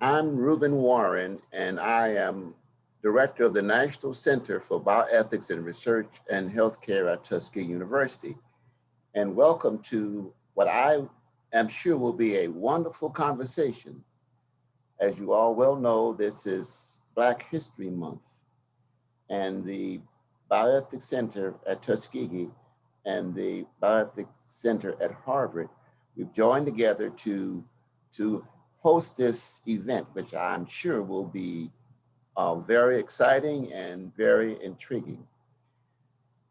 I'm Reuben Warren, and I am Director of the National Center for Bioethics and Research and Healthcare at Tuskegee University. And welcome to what I am sure will be a wonderful conversation. As you all well know, this is Black History Month, and the Bioethics Center at Tuskegee and the Bioethics Center at Harvard, we've joined together to, to host this event, which I'm sure will be uh, very exciting and very intriguing.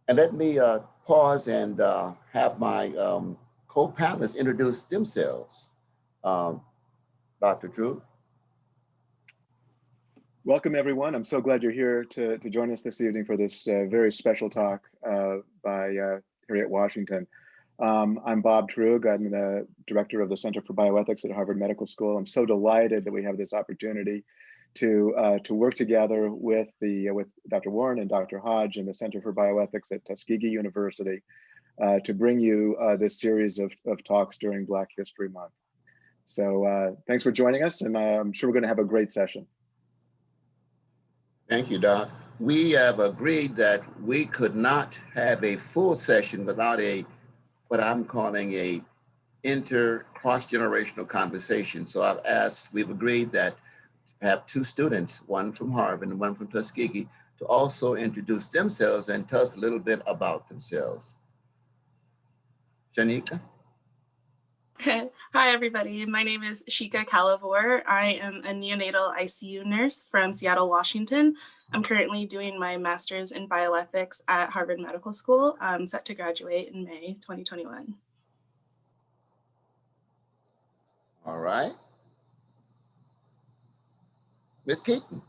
And let me uh, pause and uh, have my um, co-panelists introduce themselves. Um, Dr. Truog. Welcome everyone. I'm so glad you're here to, to join us this evening for this uh, very special talk uh, by uh, Harriet Washington. Um, I'm Bob Truog. I'm the director of the Center for Bioethics at Harvard Medical School. I'm so delighted that we have this opportunity to uh, to work together with the uh, with Dr. Warren and Dr. Hodge and the Center for Bioethics at Tuskegee University uh, to bring you uh, this series of, of talks during Black History Month. So uh, thanks for joining us, and I'm sure we're going to have a great session. Thank you, Doc. We have agreed that we could not have a full session without a what I'm calling a inter cross-generational conversation. So I've asked, we've agreed that have two students, one from Harvard and one from Tuskegee, to also introduce themselves and tell us a little bit about themselves. Shanika? Hi, everybody. My name is Shika Calavor. I am a neonatal ICU nurse from Seattle, Washington. I'm currently doing my master's in bioethics at Harvard Medical School. I'm set to graduate in May 2021. All right. Ms. Keaton.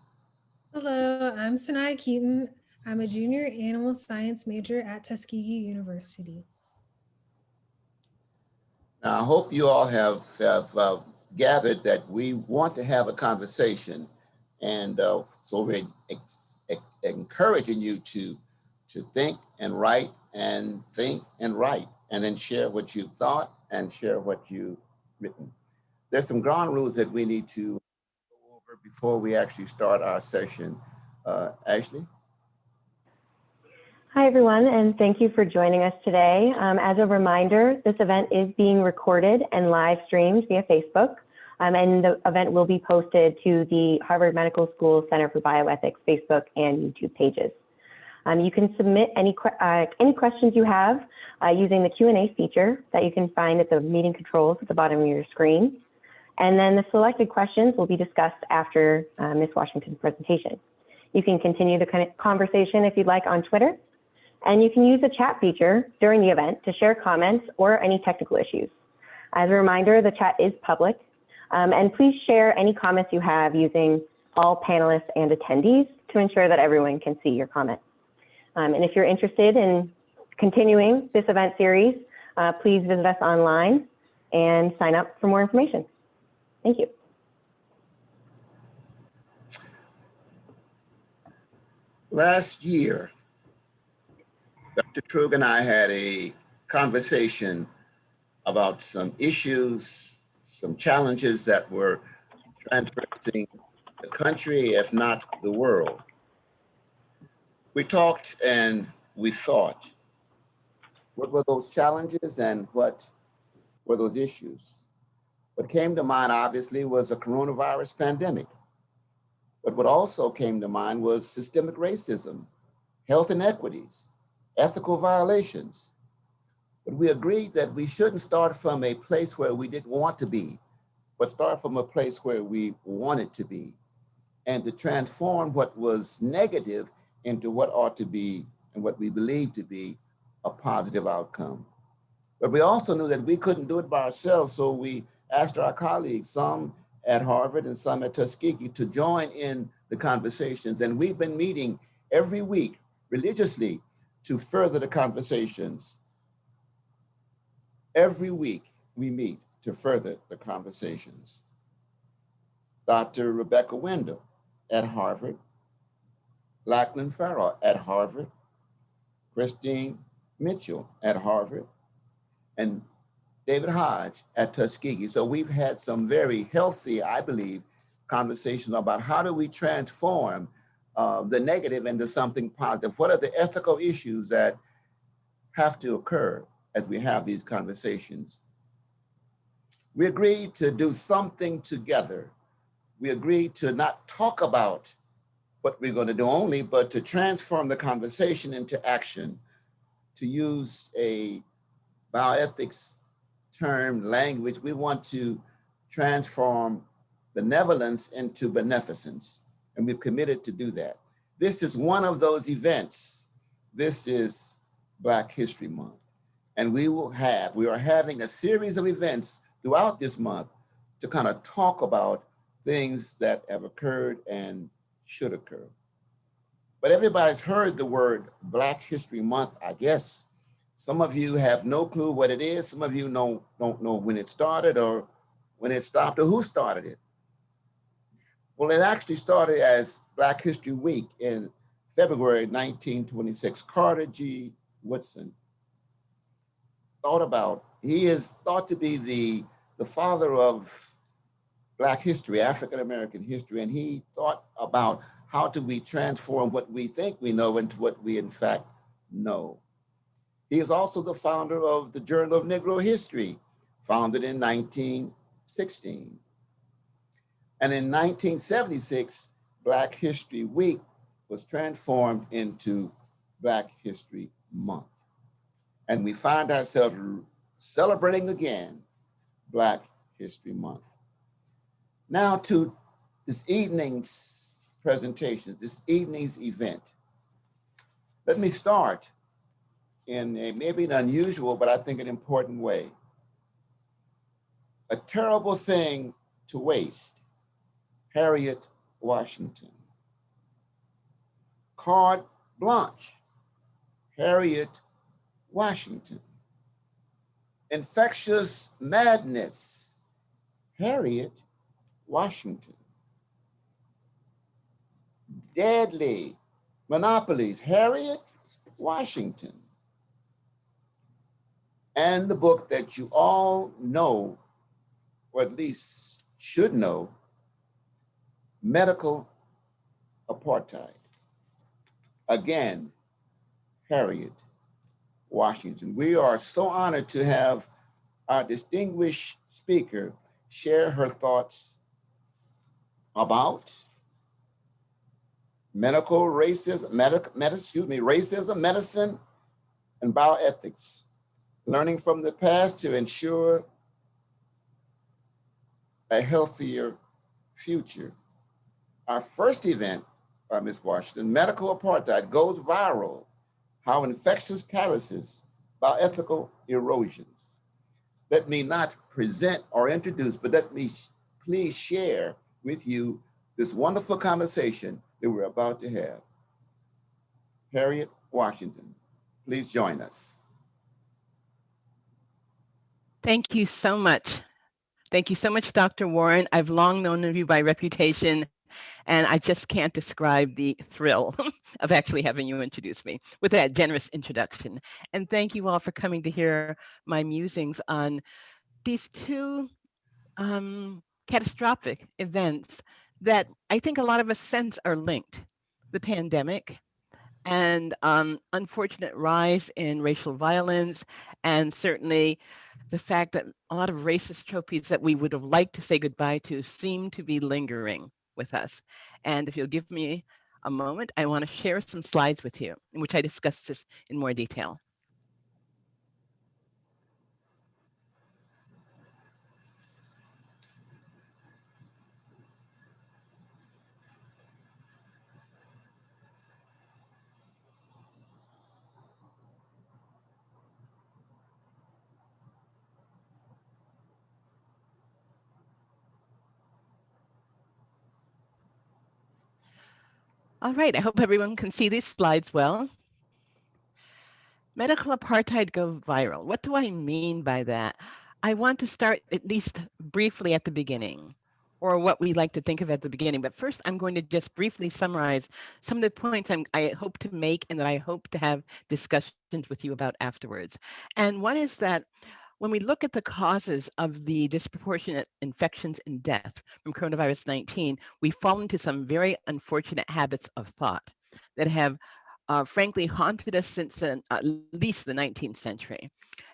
Hello, I'm Sanaya Keaton. I'm a junior animal science major at Tuskegee University. Now, I hope you all have, have uh, gathered that we want to have a conversation. And uh, so we're encouraging you to, to think and write and think and write and then share what you've thought and share what you've written. There's some ground rules that we need to go over before we actually start our session. Uh, Ashley? Hi, everyone, and thank you for joining us today. Um, as a reminder, this event is being recorded and live streamed via Facebook, um, and the event will be posted to the Harvard Medical School Center for Bioethics Facebook and YouTube pages. Um, you can submit any, uh, any questions you have uh, using the Q&A feature that you can find at the meeting controls at the bottom of your screen. And then the selected questions will be discussed after uh, Ms. Washington's presentation. You can continue the conversation if you'd like on Twitter, and you can use the chat feature during the event to share comments or any technical issues. As a reminder, the chat is public, um, and please share any comments you have using all panelists and attendees to ensure that everyone can see your comment. Um, and if you're interested in continuing this event series, uh, please visit us online and sign up for more information. Thank you. Last year, Dr. Truog and I had a conversation about some issues, some challenges that were transversing the country, if not the world. We talked and we thought, what were those challenges and what were those issues? What came to mind, obviously, was a coronavirus pandemic. But what also came to mind was systemic racism, health inequities, ethical violations. But we agreed that we shouldn't start from a place where we didn't want to be, but start from a place where we wanted to be and to transform what was negative into what ought to be and what we believe to be a positive outcome. But we also knew that we couldn't do it by ourselves, so we asked our colleagues, some at Harvard and some at Tuskegee, to join in the conversations. And we've been meeting every week religiously to further the conversations. Every week we meet to further the conversations. Dr. Rebecca Brendel at Harvard, Lachlan Forrow at Harvard, Christine Mitchell at Harvard, and David Hodge at Tuskegee. So we've had some very healthy, I believe, conversations about how do we transform uh, the negative into something positive? What are the ethical issues that have to occur as we have these conversations? We agreed to do something together. We agreed to not talk about what we're going to do only, but to transform the conversation into action, to use a bioethics term language, we want to transform benevolence into beneficence, and we've committed to do that. This is one of those events. This is Black History Month, and we will have, we are having a series of events throughout this month to kind of talk about things that have occurred and should occur. But everybody's heard the word Black History Month, I guess. Some of you have no clue what it is. Some of you know, don't know when it started or when it stopped or who started it. Well, it actually started as Black History Week in February 1926. Carter G. Woodson thought about, he is thought to be the, the father of Black history, African-American history, and he thought about how do we transform what we think we know into what we in fact know. He is also the founder of the Journal of Negro History, founded in 1916. And in 1976, Black History Week was transformed into Black History Month. And we find ourselves celebrating again Black History Month. Now to this evening's presentations, this evening's event. Let me start in a maybe an unusual, but I think an important way. A terrible thing to waste, Harriet Washington. Carte blanche, Harriet Washington. Infectious madness, Harriet Washington. Deadly monopolies, Harriet Washington. And the book that you all know, or at least should know, Medical Apartheid. Again, Harriet Washington. We are so honored to have our distinguished speaker share her thoughts about medical racism, medic, med, excuse me, racism, medicine, and bioethics, learning from the past to ensure a healthier future. Our first event by Ms. Washington, Medical Apartheid Goes Viral, How Infectious Calluses, Bioethical Erosions. Let me not present or introduce, but let me please share with you this wonderful conversation that we're about to have. Harriet Washington, please join us. Thank you so much. Thank you so much, Dr. Warren. I've long known of you by reputation, and I just can't describe the thrill of actually having you introduce me with that generous introduction. And thank you all for coming to hear my musings on these two um, catastrophic events that I think a lot of us sense are linked. The pandemic and um, unfortunate rise in racial violence, and certainly the fact that a lot of racist trophies that we would have liked to say goodbye to seem to be lingering with us. And if you'll give me a moment, I want to share some slides with you in which I discuss this in more detail. All right, I hope everyone can see these slides well. Medical apartheid go viral. What do I mean by that? I want to start at least briefly at the beginning, or what we like to think of at the beginning. But first, I'm going to just briefly summarize some of the points I'm, i hope to make and that I hope to have discussions with you about afterwards. And one is that when we look at the causes of the disproportionate infections and death from coronavirus 19, we fall into some very unfortunate habits of thought that have uh, frankly haunted us since at least the 19th century.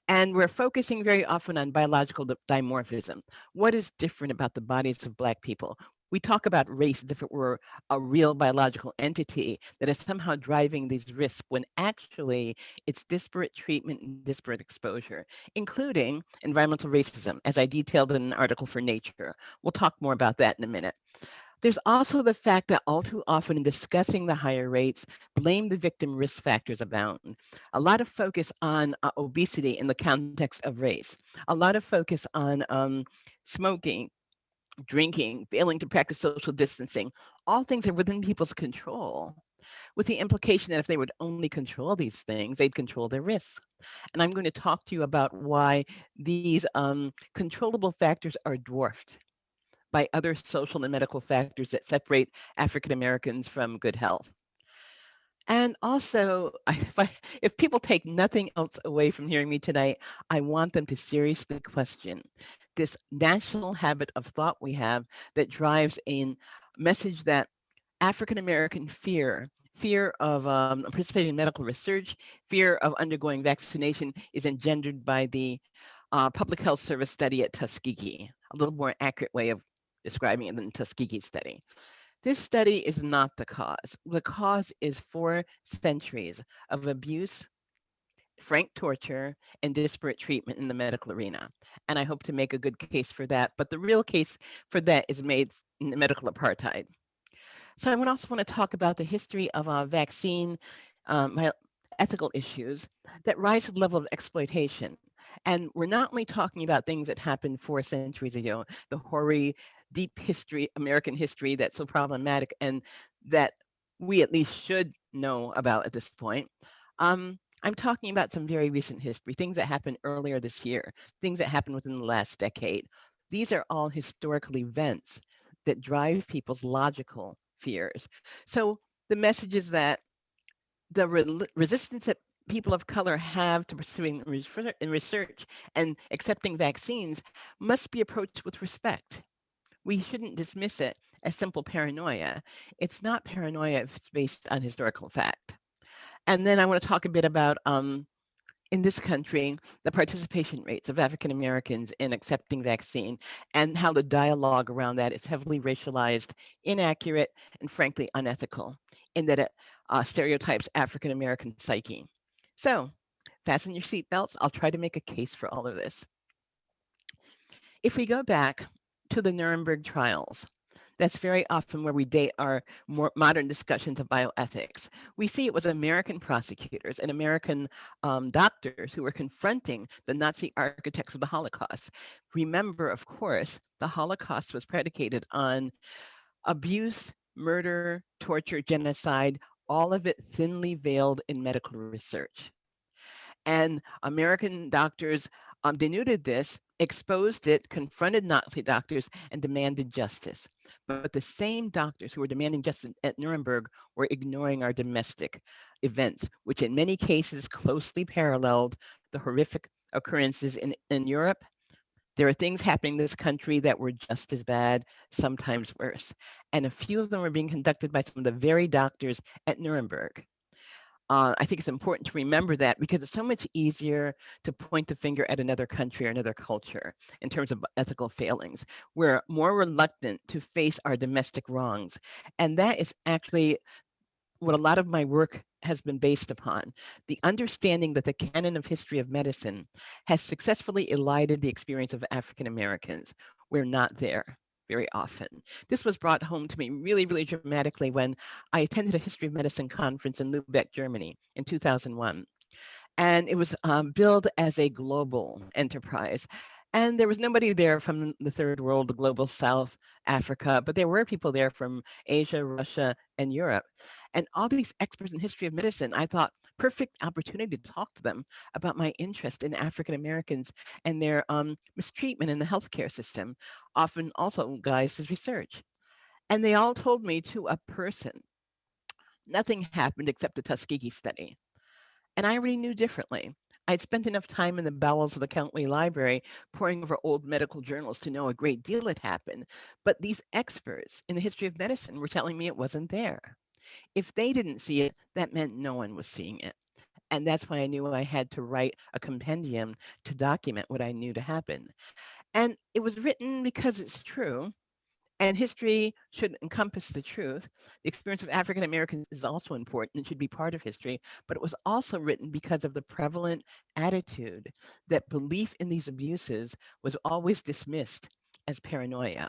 And we're focusing very often on biological dimorphism. What is different about the bodies of Black people? We talk about race as if it were a real biological entity that is somehow driving these risks when actually it's disparate treatment and disparate exposure, including environmental racism, as I detailed in an article for Nature. We'll talk more about that in a minute. There's also the fact that all too often in discussing the higher rates, blame the victim risk factors abound. A lot of focus on uh, obesity in the context of race, a lot of focus on um, smoking, drinking, failing to practice social distancing, all things are within people's control with the implication that if they would only control these things, they'd control their risks. And I'm going to talk to you about why these um, controllable factors are dwarfed by other social and medical factors that separate African Americans from good health. And also, if, I, if people take nothing else away from hearing me tonight, I want them to seriously question this national habit of thought we have that drives a message that African American fear, fear of um, participating in medical research, fear of undergoing vaccination is engendered by the uh, Public Health Service study at Tuskegee, a little more accurate way of describing it than Tuskegee study. This study is not the cause. The cause is four centuries of abuse, frank torture, and disparate treatment in the medical arena. And I hope to make a good case for that. But the real case for that is made in the medical apartheid. So I would also want to talk about the history of a vaccine um, ethical issues that rise to the level of exploitation. And we're not only talking about things that happened four centuries ago, the hoary deep history, American history that's so problematic and that we at least should know about at this point. Um, I'm talking about some very recent history, things that happened earlier this year, things that happened within the last decade. These are all historical events that drive people's logical fears. So the message is that the re resistance that people of color have to pursuing research and accepting vaccines must be approached with respect we shouldn't dismiss it as simple paranoia. It's not paranoia if it's based on historical fact. And then I want to talk a bit about, um, in this country, the participation rates of African Americans in accepting vaccine and how the dialogue around that is heavily racialized, inaccurate, and frankly unethical in that it uh, stereotypes African American psyche. So fasten your seatbelts. I'll try to make a case for all of this. If we go back to the Nuremberg trials. That's very often where we date our more modern discussions of bioethics. We see it was American prosecutors and American um, doctors who were confronting the Nazi architects of the Holocaust. Remember, of course, the Holocaust was predicated on abuse, murder, torture, genocide, all of it thinly veiled in medical research. And American doctors um, denuded this exposed it, confronted Nazi doctors, and demanded justice. But the same doctors who were demanding justice at Nuremberg were ignoring our domestic events, which in many cases closely paralleled the horrific occurrences in, in Europe. There are things happening in this country that were just as bad, sometimes worse. And a few of them were being conducted by some of the very doctors at Nuremberg. Uh, I think it's important to remember that because it's so much easier to point the finger at another country or another culture in terms of ethical failings. We're more reluctant to face our domestic wrongs. And that is actually what a lot of my work has been based upon the understanding that the canon of history of medicine has successfully elided the experience of African Americans. We're not there very often. This was brought home to me really, really dramatically when I attended a history of medicine conference in Lubeck, Germany in 2001. And it was um, billed as a global enterprise. And there was nobody there from the third world, the global south, Africa, but there were people there from Asia, Russia, and Europe. And all these experts in history of medicine, I thought, perfect opportunity to talk to them about my interest in African Americans and their um, mistreatment in the healthcare system, often also guised as research. And they all told me to a person, nothing happened except the Tuskegee study. And I already knew differently. I'd spent enough time in the bowels of the county library poring over old medical journals to know a great deal had happened. But these experts in the history of medicine were telling me it wasn't there. If they didn't see it, that meant no one was seeing it. And that's why I knew I had to write a compendium to document what I knew to happen. And it was written because it's true. And history should encompass the truth. The experience of African Americans is also important and should be part of history, but it was also written because of the prevalent attitude that belief in these abuses was always dismissed as paranoia.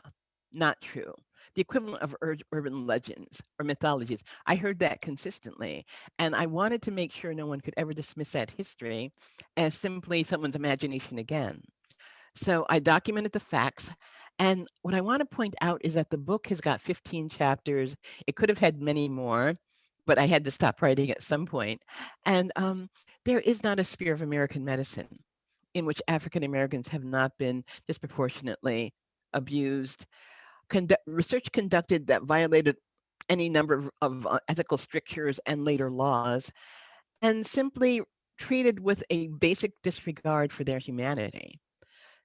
Not true. The equivalent of ur- urban legends or mythologies. I heard that consistently, and I wanted to make sure no one could ever dismiss that history as simply someone's imagination again. So I documented the facts. And what I want to point out is that the book has got 15 chapters. It could have had many more, but I had to stop writing at some point. And um, there is not a sphere of American medicine in which African Americans have not been disproportionately abused. Condu- research conducted that violated any number of, of uh, ethical strictures and later laws, and simply treated with a basic disregard for their humanity.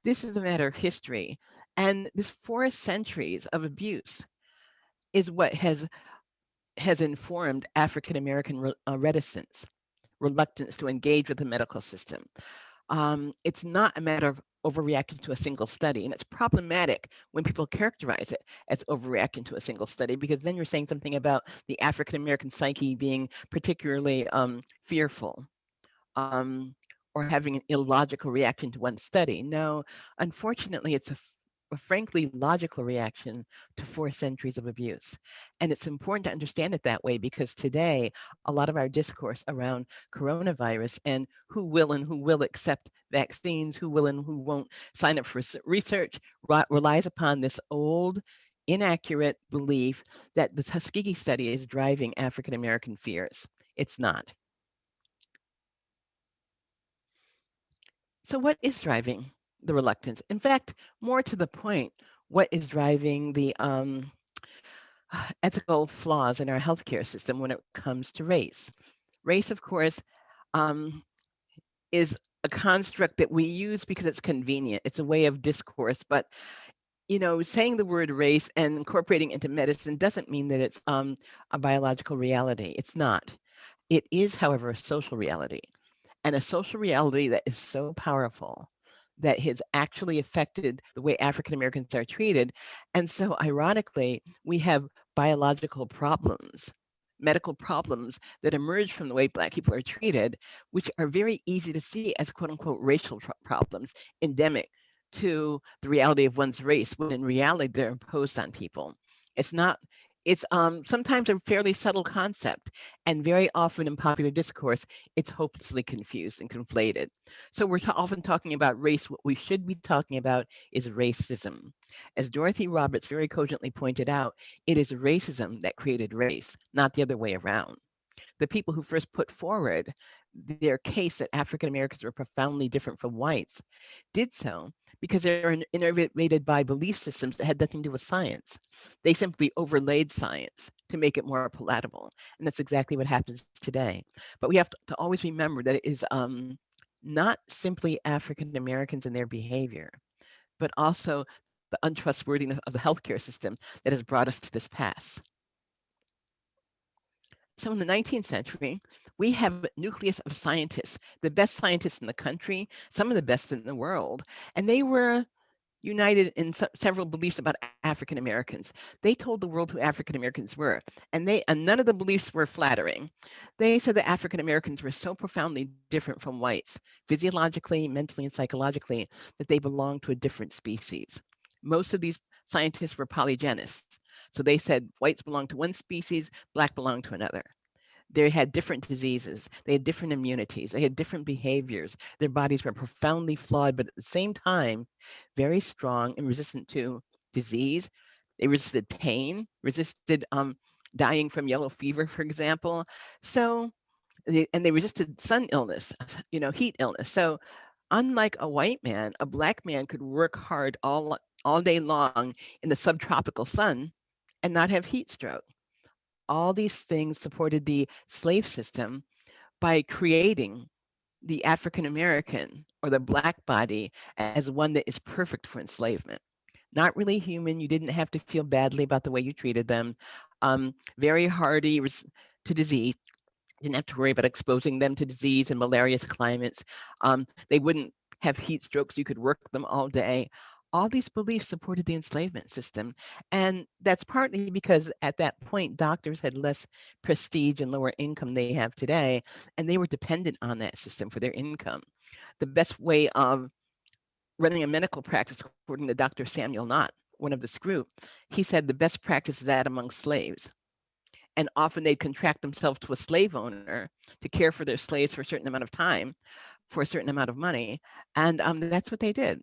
This is a matter of history. And this four centuries of abuse is what has has informed African American re- uh, reticence, reluctance to engage with the medical system. Um, it's not a matter of overreacting to a single study, and it's problematic when people characterize it as overreacting to a single study because then you're saying something about the African American psyche being particularly um, fearful. Um, or having an illogical reaction to one study. No, unfortunately, it's a, a frankly logical reaction to four centuries of abuse. And it's important to understand it that way because today, a lot of our discourse around coronavirus and who will and who will accept vaccines, who will and who won't sign up for research relies upon this old, inaccurate belief that the Tuskegee study is driving African American fears. It's not. So, what is driving the reluctance? In fact, more to the point, what is driving the um, ethical flaws in our healthcare system when it comes to race? Race, of course, um, is a construct that we use because it's convenient. It's a way of discourse, but you know, saying the word race and incorporating into medicine doesn't mean that it's um, a biological reality. It's not. It is, however, a social reality and a social reality that is so powerful that has actually affected the way African Americans are treated. And so, ironically, we have biological problems, medical problems that emerge from the way Black people are treated, which are very easy to see as quote unquote racial problems, endemic to the reality of one's race, when in reality they're imposed on people. It's not it's um, sometimes a fairly subtle concept, and very often in popular discourse, it's hopelessly confused and conflated. So we're often talking about race. What we should be talking about is racism. As Dorothy Roberts very cogently pointed out, it is racism that created race, not the other way around. The people who first put forward their case that African Americans were profoundly different from whites did so because they were innervated by belief systems that had nothing to do with science. They simply overlaid science to make it more palatable. And that's exactly what happens today. But we have to, to always remember that it is um, not simply African Americans and their behavior, but also the untrustworthiness of the healthcare system that has brought us to this pass. So in the 19th century, we have a nucleus of scientists, the best scientists in the country, some of the best in the world, and they were united in se- several beliefs about African Americans. They told the world who African Americans were, and they and none of the beliefs were flattering. They said that African Americans were so profoundly different from whites, physiologically, mentally, and psychologically, that they belonged to a different species. Most of these scientists were polygenists. So they said whites belong to one species, black belong to another. They had different diseases, they had different immunities, they had different behaviors. Their bodies were profoundly flawed, but at the same time, very strong and resistant to disease. They resisted pain, resisted um, dying from yellow fever, for example. So, and they resisted sun illness, you know, heat illness. So, unlike a white man, a black man could work hard all all day long in the subtropical sun and not have heat stroke. All these things supported the slave system by creating the African American or the black body as one that is perfect for enslavement. Not really human. You didn't have to feel badly about the way you treated them. Um, very hardy to disease. Didn't have to worry about exposing them to disease in malarious climates. Um, they wouldn't have heat strokes. You could work them all day. All these beliefs supported the enslavement system. And that's partly because at that point, doctors had less prestige and lower income they have today, and they were dependent on that system for their income. The best way of running a medical practice, according to Dr. Samuel Nott, one of this group, he said the best practice is that among slaves. And often they'd contract themselves to a slave owner to care for their slaves for a certain amount of time, for a certain amount of money. And um, that's what they did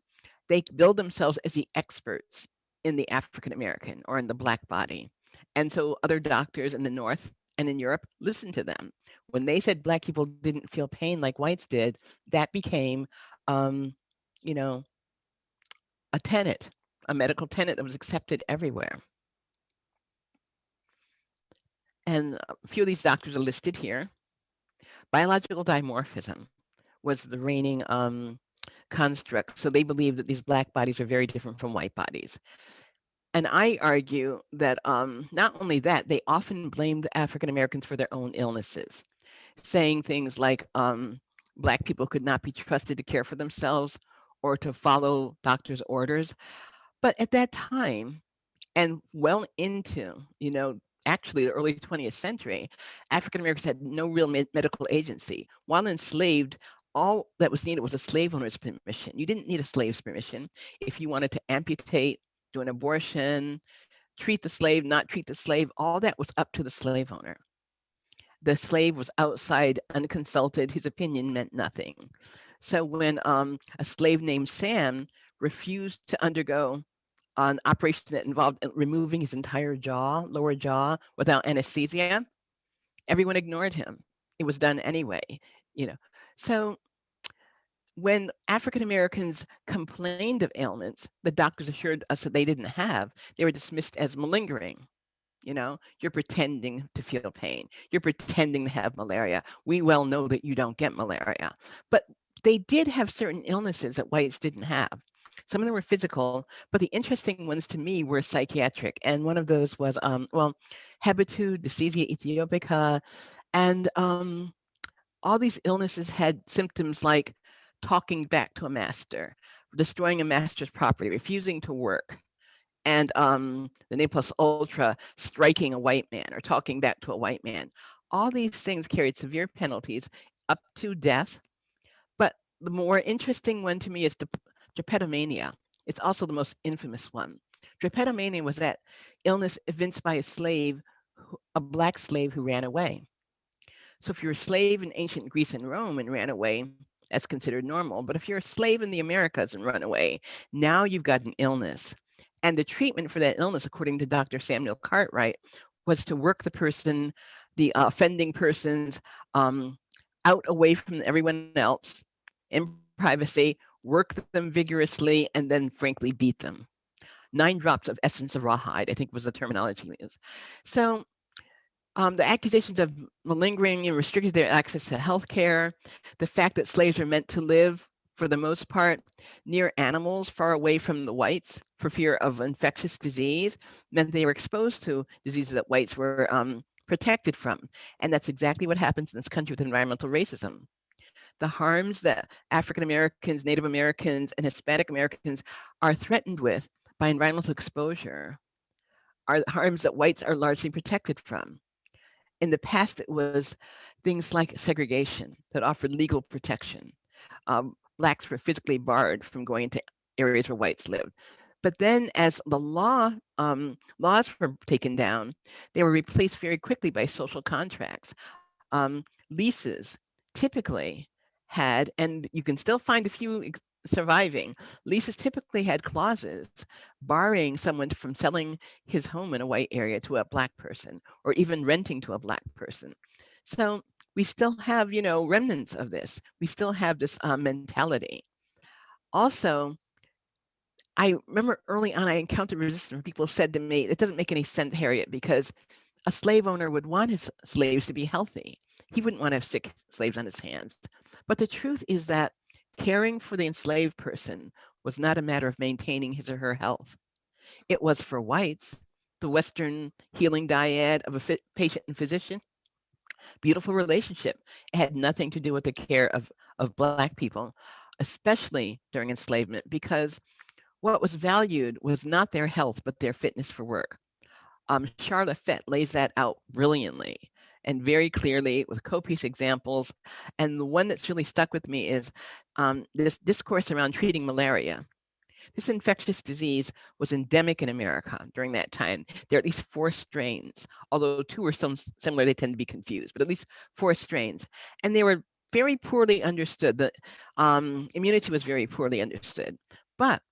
they build themselves as the experts in the African American or in the Black body. And so other doctors in the North and in Europe listened to them. When they said Black people didn't feel pain like whites did, that became, um, you know, a tenet, a medical tenet that was accepted everywhere. And a few of these doctors are listed here. Biological dimorphism was the reigning um, construct. So they believe that these black bodies are very different from white bodies. And I argue that um, not only that, they often blamed African Americans for their own illnesses, saying things like um, Black people could not be trusted to care for themselves or to follow doctors' orders. But at that time, and well into, you know, actually the early 20th century, African Americans had no real med- medical agency. While enslaved, all that was needed was a slave owner's permission. You didn't need a slave's permission. If you wanted to amputate, do an abortion, treat the slave, not treat the slave, all that was up to the slave owner. The slave was outside, unconsulted. His opinion meant nothing. So when um, a slave named Sam refused to undergo an operation that involved removing his entire jaw, lower jaw, without anesthesia, everyone ignored him. It was done anyway, you know. So when African Americans complained of ailments the doctors assured us that they didn't have, they were dismissed as malingering. You know, you're pretending to feel pain. You're pretending to have malaria. We well know that you don't get malaria. But they did have certain illnesses that whites didn't have. Some of them were physical, but the interesting ones to me were psychiatric. And one of those was, um, well, hebetude, Dysesthesia aethiopica, and um, all these illnesses had symptoms like talking back to a master, destroying a master's property, refusing to work, and um, the Ne Plus Ultra striking a white man or talking back to a white man. All these things carried severe penalties up to death. But the more interesting one to me is the drapetomania. It's also the most infamous one. Drapetomania was that illness evinced by a slave, a black slave who ran away. So if you're a slave in ancient Greece and Rome and ran away, that's considered normal. But if you're a slave in the Americas and run away, now you've got an illness. And the treatment for that illness, according to Dr. Samuel Cartwright, was to work the person, the offending persons, um, out away from everyone else in privacy, work them vigorously, and then frankly beat them. Nine drops of essence of rawhide, I think was the terminology used. So um, the accusations of malingering and restricted their access to health care, the fact that slaves are meant to live, for the most part, near animals far away from the whites for fear of infectious disease, meant they were exposed to diseases that whites were um, protected from. And that's exactly what happens in this country with environmental racism. The harms that African Americans, Native Americans, and Hispanic Americans are threatened with by environmental exposure are harms that whites are largely protected from in the past, it was things like segregation that offered legal protection. Um, blacks were physically barred from going into areas where whites lived. But then, as the law um, laws were taken down, they were replaced very quickly by social contracts. Um, leases typically had, and you can still find a few surviving. Leases typically had clauses barring someone from selling his home in a white area to a black person or even renting to a black person. So we still have, you know, remnants of this. We still have this uh, mentality. Also, I remember early on I encountered resistance. People said to me, it doesn't make any sense, Harriet, because a slave owner would want his slaves to be healthy. He wouldn't want to have sick slaves on his hands. But the truth is that caring for the enslaved person was not a matter of maintaining his or her health. It was for whites, the Western healing dyad of a patient and physician. Beautiful relationship. It had nothing to do with the care of, of Black people, especially during enslavement, because what was valued was not their health, but their fitness for work. Um, Sharla Fett lays that out brilliantly and very clearly with copious examples. And the one that's really stuck with me is um, this discourse around treating malaria. This infectious disease was endemic in America during that time. There are at least four strains, although two are some similar, they tend to be confused, but at least four strains. And they were very poorly understood. The um, immunity was very poorly understood. But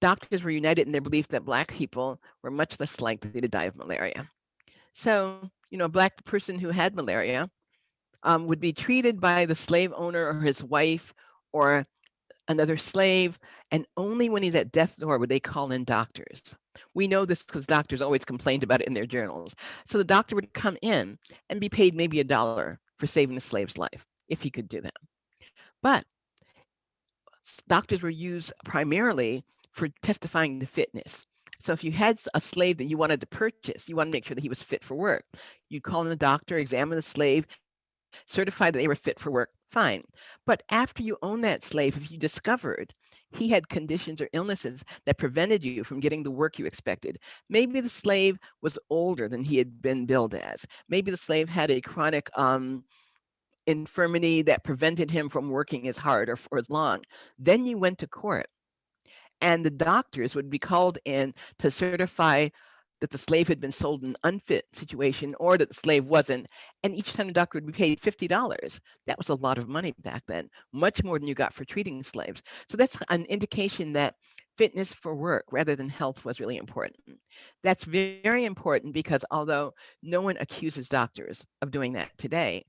doctors were united in their belief that Black people were much less likely to die of malaria. So, you know, a Black person who had malaria um, would be treated by the slave owner or his wife or another slave, and only when he's at death's door would they call in doctors. We know this because doctors always complained about it in their journals. So the doctor would come in and be paid maybe a dollar for saving the slave's life, if he could do that. But doctors were used primarily for testifying to fitness. So if you had a slave that you wanted to purchase, you want to make sure that he was fit for work. You'd call in the doctor, examine the slave, certify that they were fit for work, fine. But after you own that slave, if you discovered he had conditions or illnesses that prevented you from getting the work you expected. Maybe the slave was older than he had been billed as. Maybe the slave had a chronic um, infirmity that prevented him from working as hard or for as long. Then you went to court and the doctors would be called in to certify that the slave had been sold in an unfit situation or that the slave wasn't. And each time the doctor would be paid $50. That was a lot of money back then, much more than you got for treating slaves. So that's an indication that fitness for work rather than health was really important. That's very important because although no one accuses doctors of doing that today,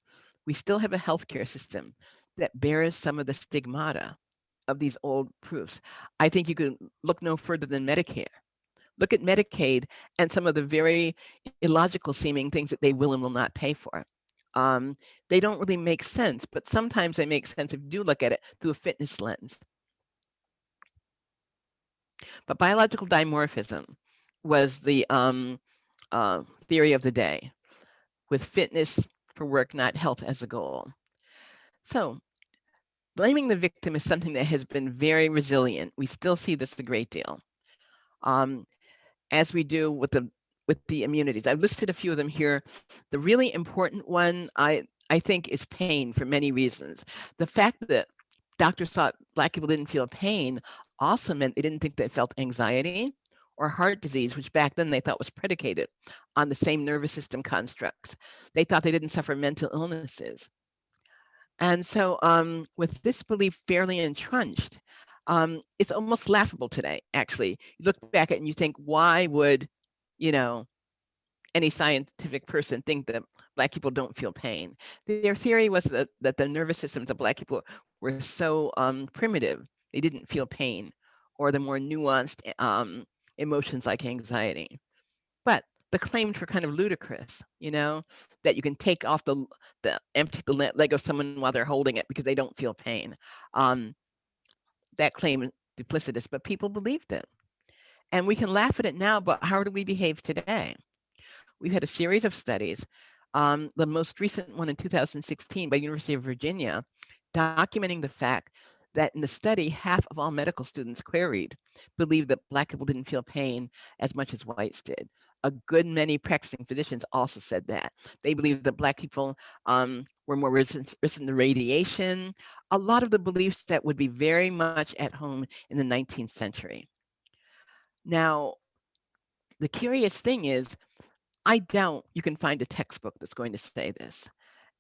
we still have a healthcare system that bears some of the stigmata of these old proofs. I think you can look no further than Medicare. Look at Medicaid and some of the very illogical seeming things that they will and will not pay for. Um, they don't really make sense, but sometimes they make sense if you do look at it through a fitness lens. But biological dimorphism was the um, uh, theory of the day, with fitness for work, not health as a goal. So blaming the victim is something that has been very resilient. We still see this a great deal. Um, as we do with the with the immunities. I've listed a few of them here. The really important one I I think is pain for many reasons. The fact that doctors thought black people didn't feel pain also meant they didn't think they felt anxiety or heart disease, which back then they thought was predicated on the same nervous system constructs. They thought they didn't suffer mental illnesses. And so um, with this belief fairly entrenched, um, it's almost laughable today, actually. You look back at it and you think, why would, you know, any scientific person think that Black people don't feel pain? Their theory was that, that the nervous systems of Black people were so um, primitive, they didn't feel pain, or the more nuanced um, emotions like anxiety. But the claims were kind of ludicrous, you know, that you can take off the the empty the leg of someone while they're holding it because they don't feel pain. Um, that claim is duplicitous, but people believed it. And we can laugh at it now, but how do we behave today? We've had a series of studies, um, the most recent one in 2016 by University of Virginia, documenting the fact that in the study, half of all medical students queried believed that Black people didn't feel pain as much as whites did. A good many practicing physicians also said that. They believed that Black people um, were more resistant, resistant to radiation, a lot of the beliefs that would be very much at home in the 19th century. Now, the curious thing is, I doubt you can find a textbook that's going to say this.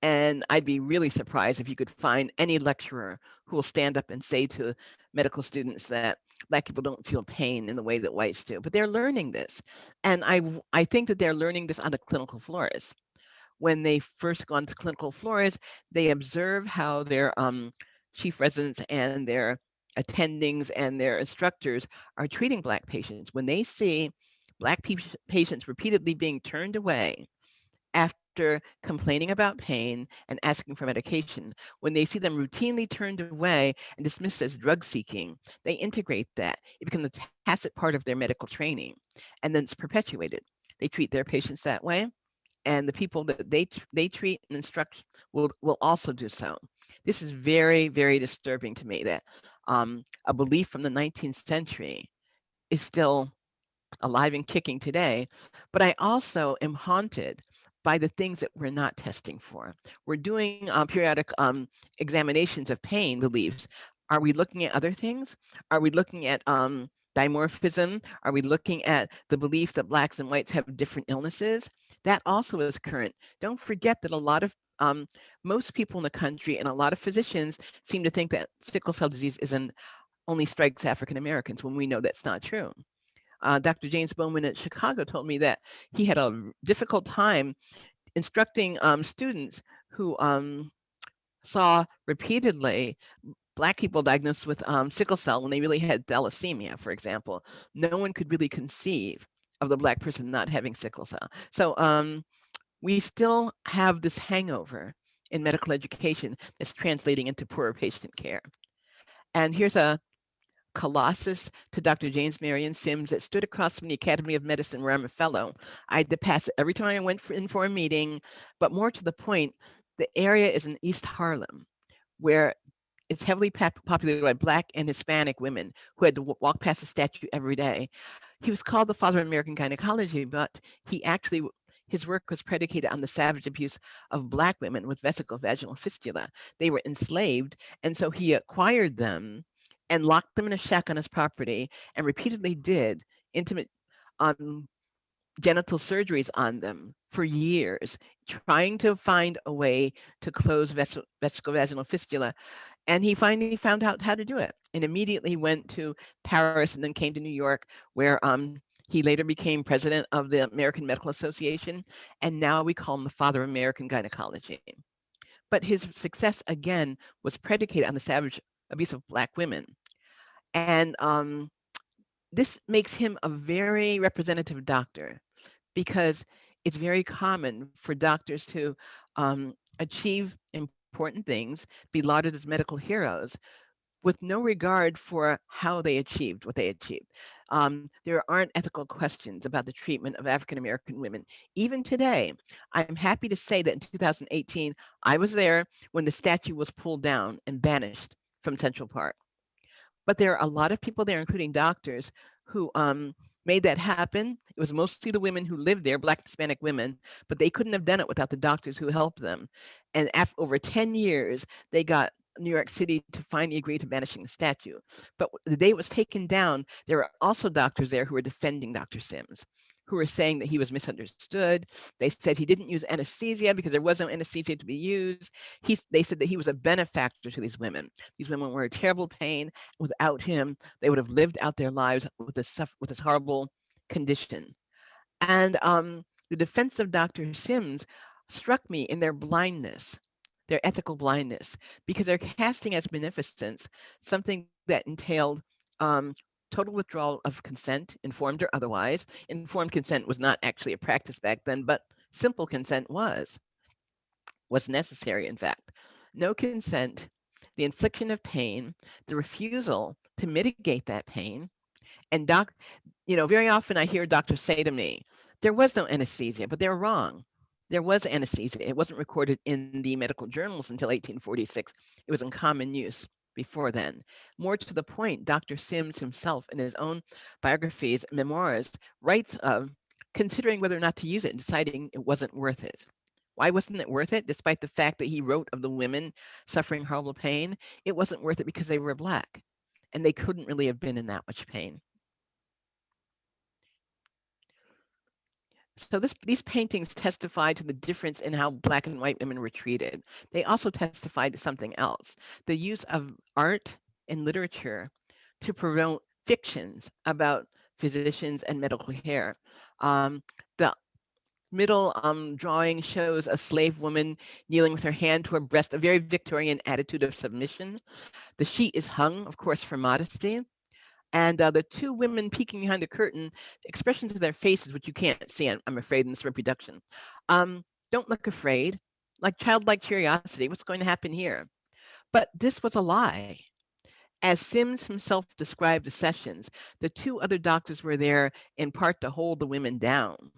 And I'd be really surprised if you could find any lecturer who will stand up and say to medical students that Black people don't feel pain in the way that whites do. But they're learning this. And I, I think that they're learning this on the clinical floors. When they first go onto clinical floors, they observe how their um, chief residents and their attendings and their instructors are treating Black patients. When they see Black patients repeatedly being turned away after after complaining about pain and asking for medication, when they see them routinely turned away and dismissed as drug seeking, they integrate that. It becomes a tacit part of their medical training, and then it's perpetuated. They treat their patients that way, and the people that they they treat and instruct will will also do so. This is very very disturbing to me that um, a belief from the 19th century is still alive and kicking today. But I also am haunted by the things that we're not testing for. We're doing uh, periodic um, examinations of pain beliefs. Are we looking at other things? Are we looking at um, dimorphism? Are we looking at the belief that blacks and whites have different illnesses? That also is current. Don't forget that a lot of um, most people in the country and a lot of physicians seem to think that sickle cell disease is an only strikes African Americans when we know that's not true. Uh, Dr. James Bowman at Chicago told me that he had a difficult time instructing um, students who um, saw repeatedly Black people diagnosed with um, sickle cell when they really had thalassemia, for example. No one could really conceive of the Black person not having sickle cell. So um, we still have this hangover in medical education that's translating into poorer patient care. And here's a colossus to Dr. James Marion Sims that stood across from the Academy of Medicine where I'm a fellow. I had to pass it every time I went for, in for a meeting, but more to the point, the area is in East Harlem, where it's heavily populated by Black and Hispanic women who had to walk past the statue every day. He was called the father of American gynecology, but he actually his work was predicated on the savage abuse of Black women with vesical vaginal fistula. They were enslaved, and so he acquired them and locked them in a shack on his property and repeatedly did intimate um, genital surgeries on them for years, trying to find a way to close ves vesical vaginal fistula. And he finally found out how to do it and immediately went to Paris and then came to New York, where um, he later became president of the American Medical Association. And now we call him the father of American gynecology. But his success, again, was predicated on the savage abuse of Black women. And um, this makes him a very representative doctor because it's very common for doctors to um, achieve important things, be lauded as medical heroes, with no regard for how they achieved what they achieved. Um, there aren't ethical questions about the treatment of African American women. Even today, I'm happy to say that in 2018, I was there when the statue was pulled down and banished from Central Park. But there are a lot of people there, including doctors, who um, made that happen. It was mostly the women who lived there, Black Hispanic women, but they couldn't have done it without the doctors who helped them. And after over 10 years, they got New York City to finally agree to banishing the statue. But the day it was taken down, there were also doctors there who were defending Dr. Sims, who were saying that he was misunderstood. They said he didn't use anesthesia because there was no anesthesia to be used. He, they said that he was a benefactor to these women. These women were in terrible pain. Without him, they would have lived out their lives with this, with this horrible condition. And um, the defense of Dr. Sims struck me in their blindness their ethical blindness because they're casting as beneficence something that entailed um, total withdrawal of consent, informed or otherwise. Informed consent was not actually a practice back then, but simple consent was, was necessary, in fact. No consent, the infliction of pain, the refusal to mitigate that pain, and doc, you know, very often I hear doctors say to me, there was no anesthesia, but they're wrong there was anesthesia. It wasn't recorded in the medical journals until 1846. It was in common use before then. More to the point, Dr. Sims himself in his own biographies, memoirs, writes of considering whether or not to use it and deciding it wasn't worth it. Why wasn't it worth it? Despite the fact that he wrote of the women suffering horrible pain, it wasn't worth it because they were Black and they couldn't really have been in that much pain. So this, these paintings testify to the difference in how Black and white women were treated. They also testify to something else, the use of art and literature to promote fictions about physicians and medical care. Um, the middle um, drawing shows a slave woman kneeling with her hand to her breast, a very Victorian attitude of submission. The sheet is hung, of course, for modesty. And uh, the two women peeking behind the curtain, expressions of their faces, which you can't see, I'm, afraid, in this reproduction, um, Don't look afraid, like childlike curiosity. What's going to happen here? But this was a lie. As Sims himself described the sessions, the two other doctors were there in part to hold the women down.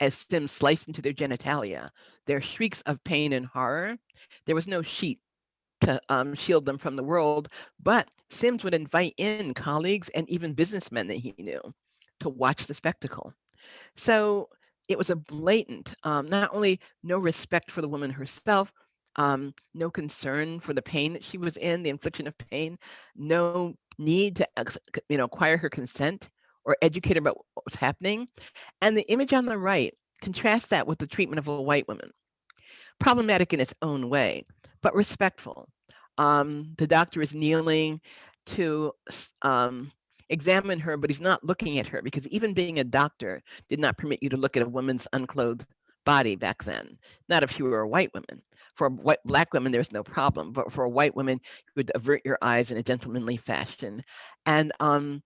As Sims sliced into their genitalia, their shrieks of pain and horror, there was no sheet to um, shield them from the world, but Sims would invite in colleagues and even businessmen that he knew to watch the spectacle. So it was a blatant, um, not only no respect for the woman herself, um, no concern for the pain that she was in, the infliction of pain, no need to you know acquire her consent or educate her about what was happening. And the image on the right, contrast that with the treatment of a white woman. Problematic in its own way, but respectful. Um, the doctor is kneeling to um, examine her, but he's not looking at her because even being a doctor did not permit you to look at a woman's unclothed body back then. Not if you were a white woman. For white black women, there's no problem, but for a white woman, you would avert your eyes in a gentlemanly fashion. And um,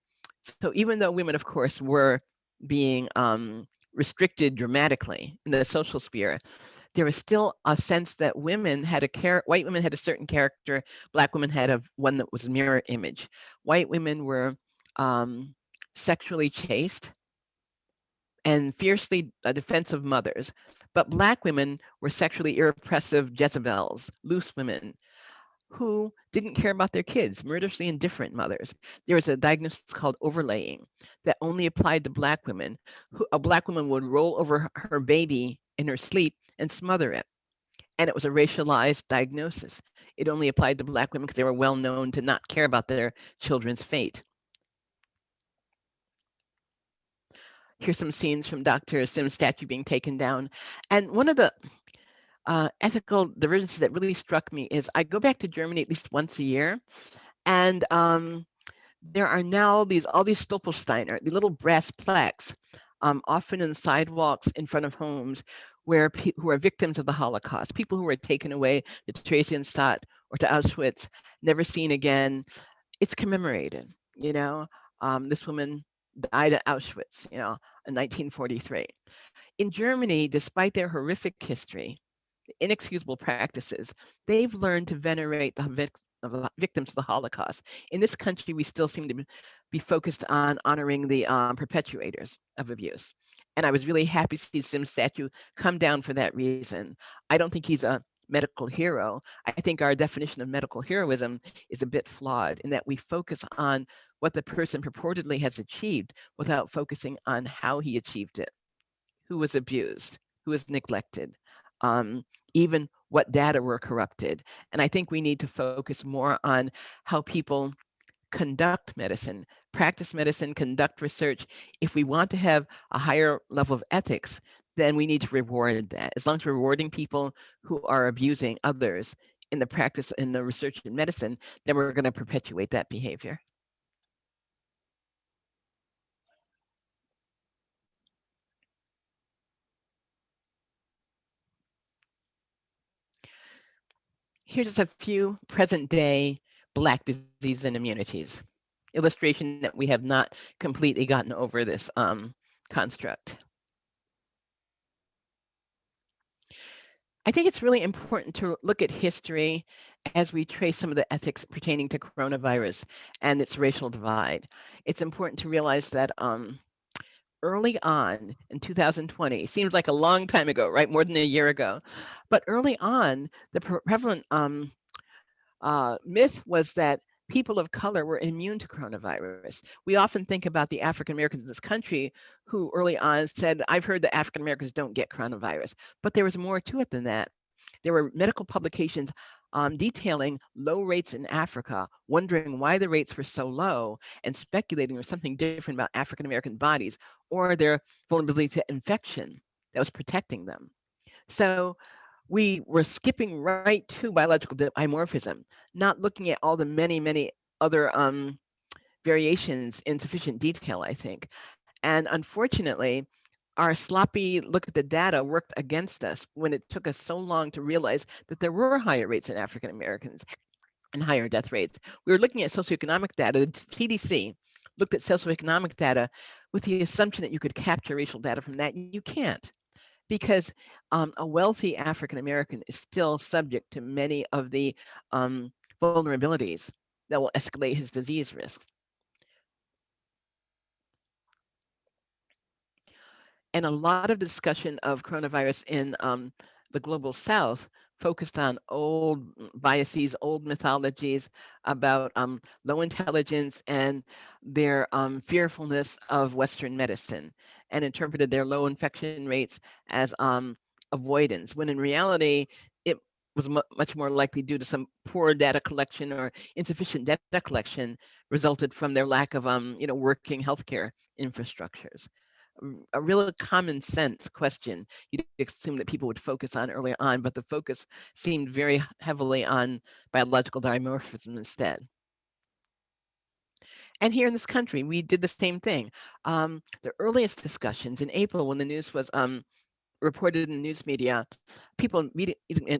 so even though women, of course, were being um, restricted dramatically in the social sphere, there was still a sense that women had a care white women had a certain character black women had a one that was mirror image white women were um, sexually chaste and fiercely uh, defensive mothers but black women were sexually irrepressive jezebels loose women who didn't care about their kids, murderously indifferent mothers. There was a diagnosis called overlaying that only applied to black women. Who, a black woman would roll over her baby in her sleep and smother it. And it was a racialized diagnosis. It only applied to Black women because they were well known to not care about their children's fate. Here's some scenes from Dr. Sim's statue being taken down. And one of the uh, ethical divergences that really struck me is I go back to Germany at least once a year. And um, there are now these all these Stolpersteiner, the little brass plaques, um, often in sidewalks in front of homes, where who are victims of the Holocaust, people who were taken away to Theresienstadt or to Auschwitz, never seen again. It's commemorated, you know. Um, this woman died at Auschwitz, you know, in 1943. In Germany, despite their horrific history, inexcusable practices, they've learned to venerate the victims of the Holocaust. In this country, we still seem to be focused on honoring the um, perpetuators of abuse. And I was really happy to see Sim's statue come down for that reason. I don't think he's a medical hero. I think our definition of medical heroism is a bit flawed in that we focus on what the person purportedly has achieved without focusing on how he achieved it, who was abused, who was neglected, um, even what data were corrupted. And I think we need to focus more on how people conduct medicine, practice medicine, conduct research. If we want to have a higher level of ethics, then we need to reward that. As long as we're rewarding people who are abusing others in the practice in the research in medicine, then we're going to perpetuate that behavior. Here's just a few present day Black disease and immunities. Illustration that we have not completely gotten over this um, construct. I think it's really important to look at history as we trace some of the ethics pertaining to coronavirus and its racial divide. It's important to realize that um, early on in 2020 seems like a long time ago right more than a year ago but early on the prevalent um, uh, myth was that people of color were immune to coronavirus. We often think about the African Americans in this country who early on said, I've heard that African Americans don't get coronavirus, but there was more to it than that. There were medical publications um, detailing low rates in Africa, wondering why the rates were so low and speculating there was something different about African American bodies or their vulnerability to infection that was protecting them. So we were skipping right to biological dimorphism, not looking at all the many, many other um, variations in sufficient detail, I think. And unfortunately, our sloppy look at the data worked against us when it took us so long to realize that there were higher rates in African Americans and higher death rates. We were looking at socioeconomic data. The CDC looked at socioeconomic data with the assumption that you could capture racial data from that. You can't. Because um, a wealthy African American is still subject to many of the um, vulnerabilities that will escalate his disease risk. And a lot of discussion of coronavirus in um, the global south focused on old biases, old mythologies about um, low intelligence and their um, fearfulness of Western medicine and interpreted their low infection rates as um, avoidance, when in reality, it was mu much more likely due to some poor data collection or insufficient data collection resulted from their lack of um, you know, working healthcare infrastructures a real common sense question you'd assume that people would focus on earlier on, but the focus seemed very heavily on biological dimorphism instead. And here in this country, we did the same thing. Um, the earliest discussions in April, when the news was um, reported in the news media, people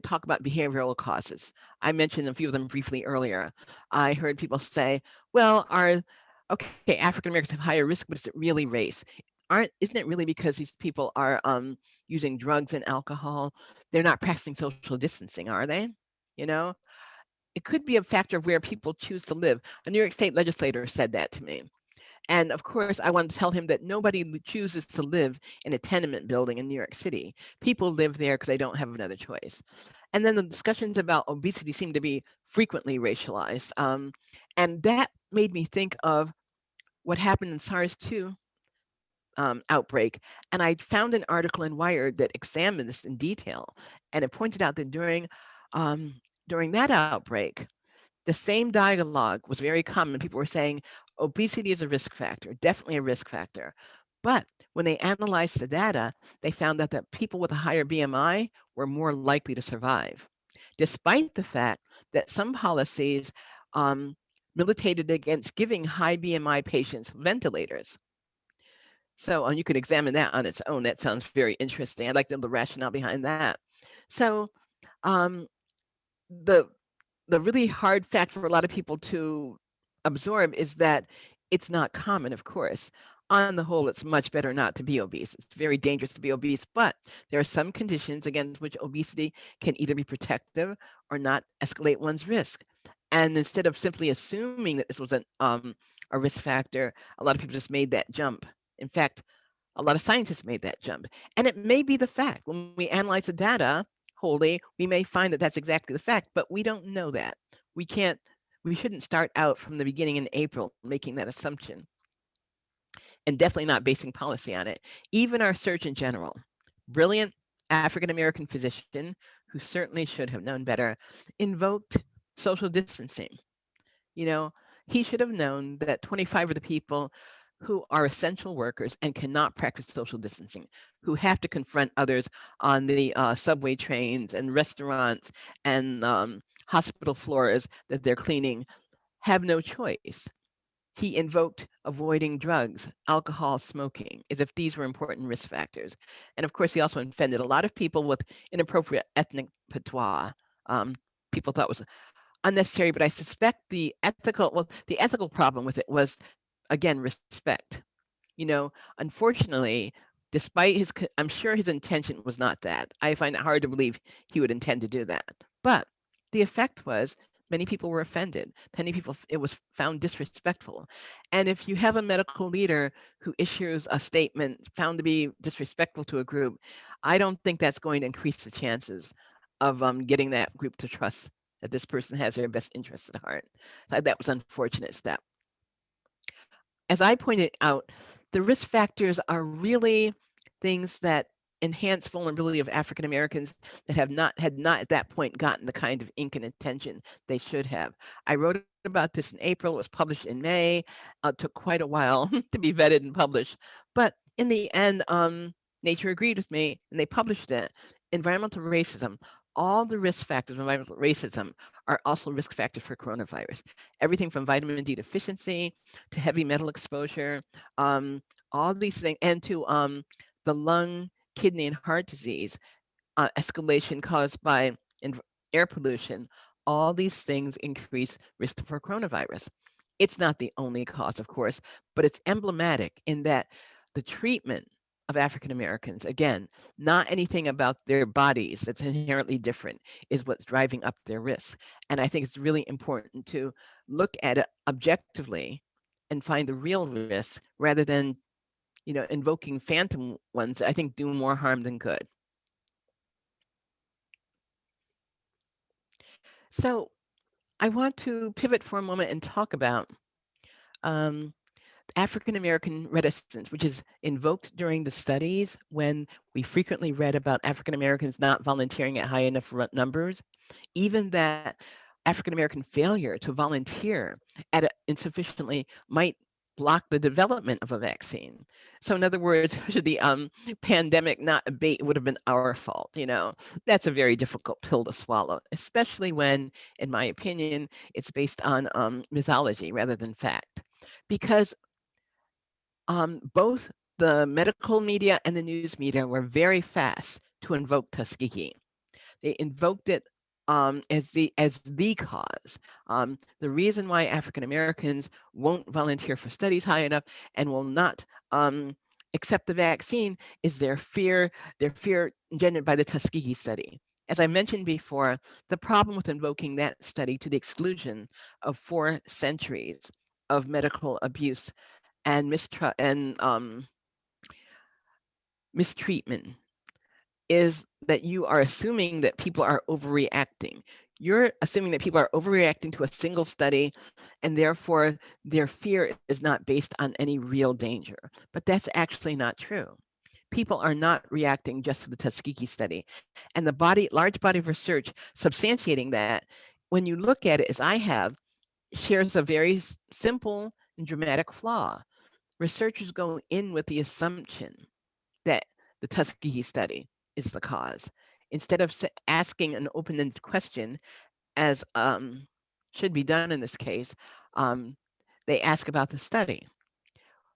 talk about behavioral causes. I mentioned a few of them briefly earlier. I heard people say, well, are okay, African Americans have higher risk, but is it really race? aren't isn't it really because these people are um, using drugs and alcohol they're not practicing social distancing are they you know it could be a factor of where people choose to live a new york state legislator said that to me and of course i want to tell him that nobody chooses to live in a tenement building in new york city people live there because they don't have another choice and then the discussions about obesity seem to be frequently racialized um, and that made me think of what happened in SARS-2 um, outbreak. And I found an article in Wired that examined this in detail. And it pointed out that during, um, during that outbreak, the same dialogue was very common. People were saying obesity is a risk factor, definitely a risk factor. But when they analyzed the data, they found that the people with a higher BMI were more likely to survive, despite the fact that some policies um, militated against giving high BMI patients ventilators. So and you could examine that on its own. That sounds very interesting. I'd like to know the rationale behind that. So um, the the really hard fact for a lot of people to absorb is that it's not common, of course. On the whole, it's much better not to be obese. It's very dangerous to be obese, but there are some conditions against which obesity can either be protective or not escalate one's risk. And instead of simply assuming that this was an, um, a risk factor, a lot of people just made that jump in fact, a lot of scientists made that jump. And it may be the fact. When we analyze the data wholly, we may find that that's exactly the fact, but we don't know that. We can't, we shouldn't start out from the beginning in April making that assumption. And definitely not basing policy on it. Even our Surgeon General, brilliant African American physician who certainly should have known better, invoked social distancing. You know, he should have known that 25 of the people who are essential workers and cannot practice social distancing, who have to confront others on the uh, subway trains and restaurants and um, hospital floors that they're cleaning, have no choice. He invoked avoiding drugs, alcohol, smoking, as if these were important risk factors. And of course, he also offended a lot of people with inappropriate ethnic patois. Um, people thought was unnecessary, but I suspect the ethical, well, the ethical problem with it was again, respect. You know, unfortunately, despite his, I'm sure his intention was not that. I find it hard to believe he would intend to do that. But the effect was many people were offended. Many people, it was found disrespectful. And if you have a medical leader who issues a statement found to be disrespectful to a group, I don't think that's going to increase the chances of um, getting that group to trust that this person has their best interests at heart. That was unfortunate step as I pointed out, the risk factors are really things that enhance vulnerability of African Americans that have not had not at that point gotten the kind of ink and attention they should have. I wrote about this in April. It was published in May. Uh, took quite a while to be vetted and published, but in the end, um, Nature agreed with me, and they published it. Environmental racism all the risk factors of environmental racism are also risk factors for coronavirus. Everything from vitamin D deficiency to heavy metal exposure, um, all these things, and to um, the lung, kidney, and heart disease uh, escalation caused by air pollution. All these things increase risk for coronavirus. It's not the only cause, of course, but it's emblematic in that the treatment of African Americans. Again, not anything about their bodies that's inherently different is what's driving up their risk. And I think it's really important to look at it objectively and find the real risk rather than, you know, invoking phantom ones I think do more harm than good. So I want to pivot for a moment and talk about um, African American reticence, which is invoked during the studies when we frequently read about African Americans not volunteering at high enough numbers, even that African American failure to volunteer at a, insufficiently might block the development of a vaccine. So in other words, should the um, pandemic not abate, it would have been our fault. You know, that's a very difficult pill to swallow, especially when, in my opinion, it's based on um, mythology rather than fact. Because um, both the medical media and the news media were very fast to invoke Tuskegee. They invoked it um, as the as the cause. Um, the reason why African Americans won't volunteer for studies high enough and will not um, accept the vaccine is their fear, their fear engendered by the Tuskegee study. As I mentioned before, the problem with invoking that study to the exclusion of four centuries of medical abuse and and um, mistreatment is that you are assuming that people are overreacting. You're assuming that people are overreacting to a single study and therefore their fear is not based on any real danger. But that's actually not true. People are not reacting just to the Tuskegee study. And the body, large body of research substantiating that, when you look at it as I have, shares a very simple and dramatic flaw. Researchers go in with the assumption that the Tuskegee study is the cause. Instead of asking an open-ended question, as um, should be done in this case, um, they ask about the study.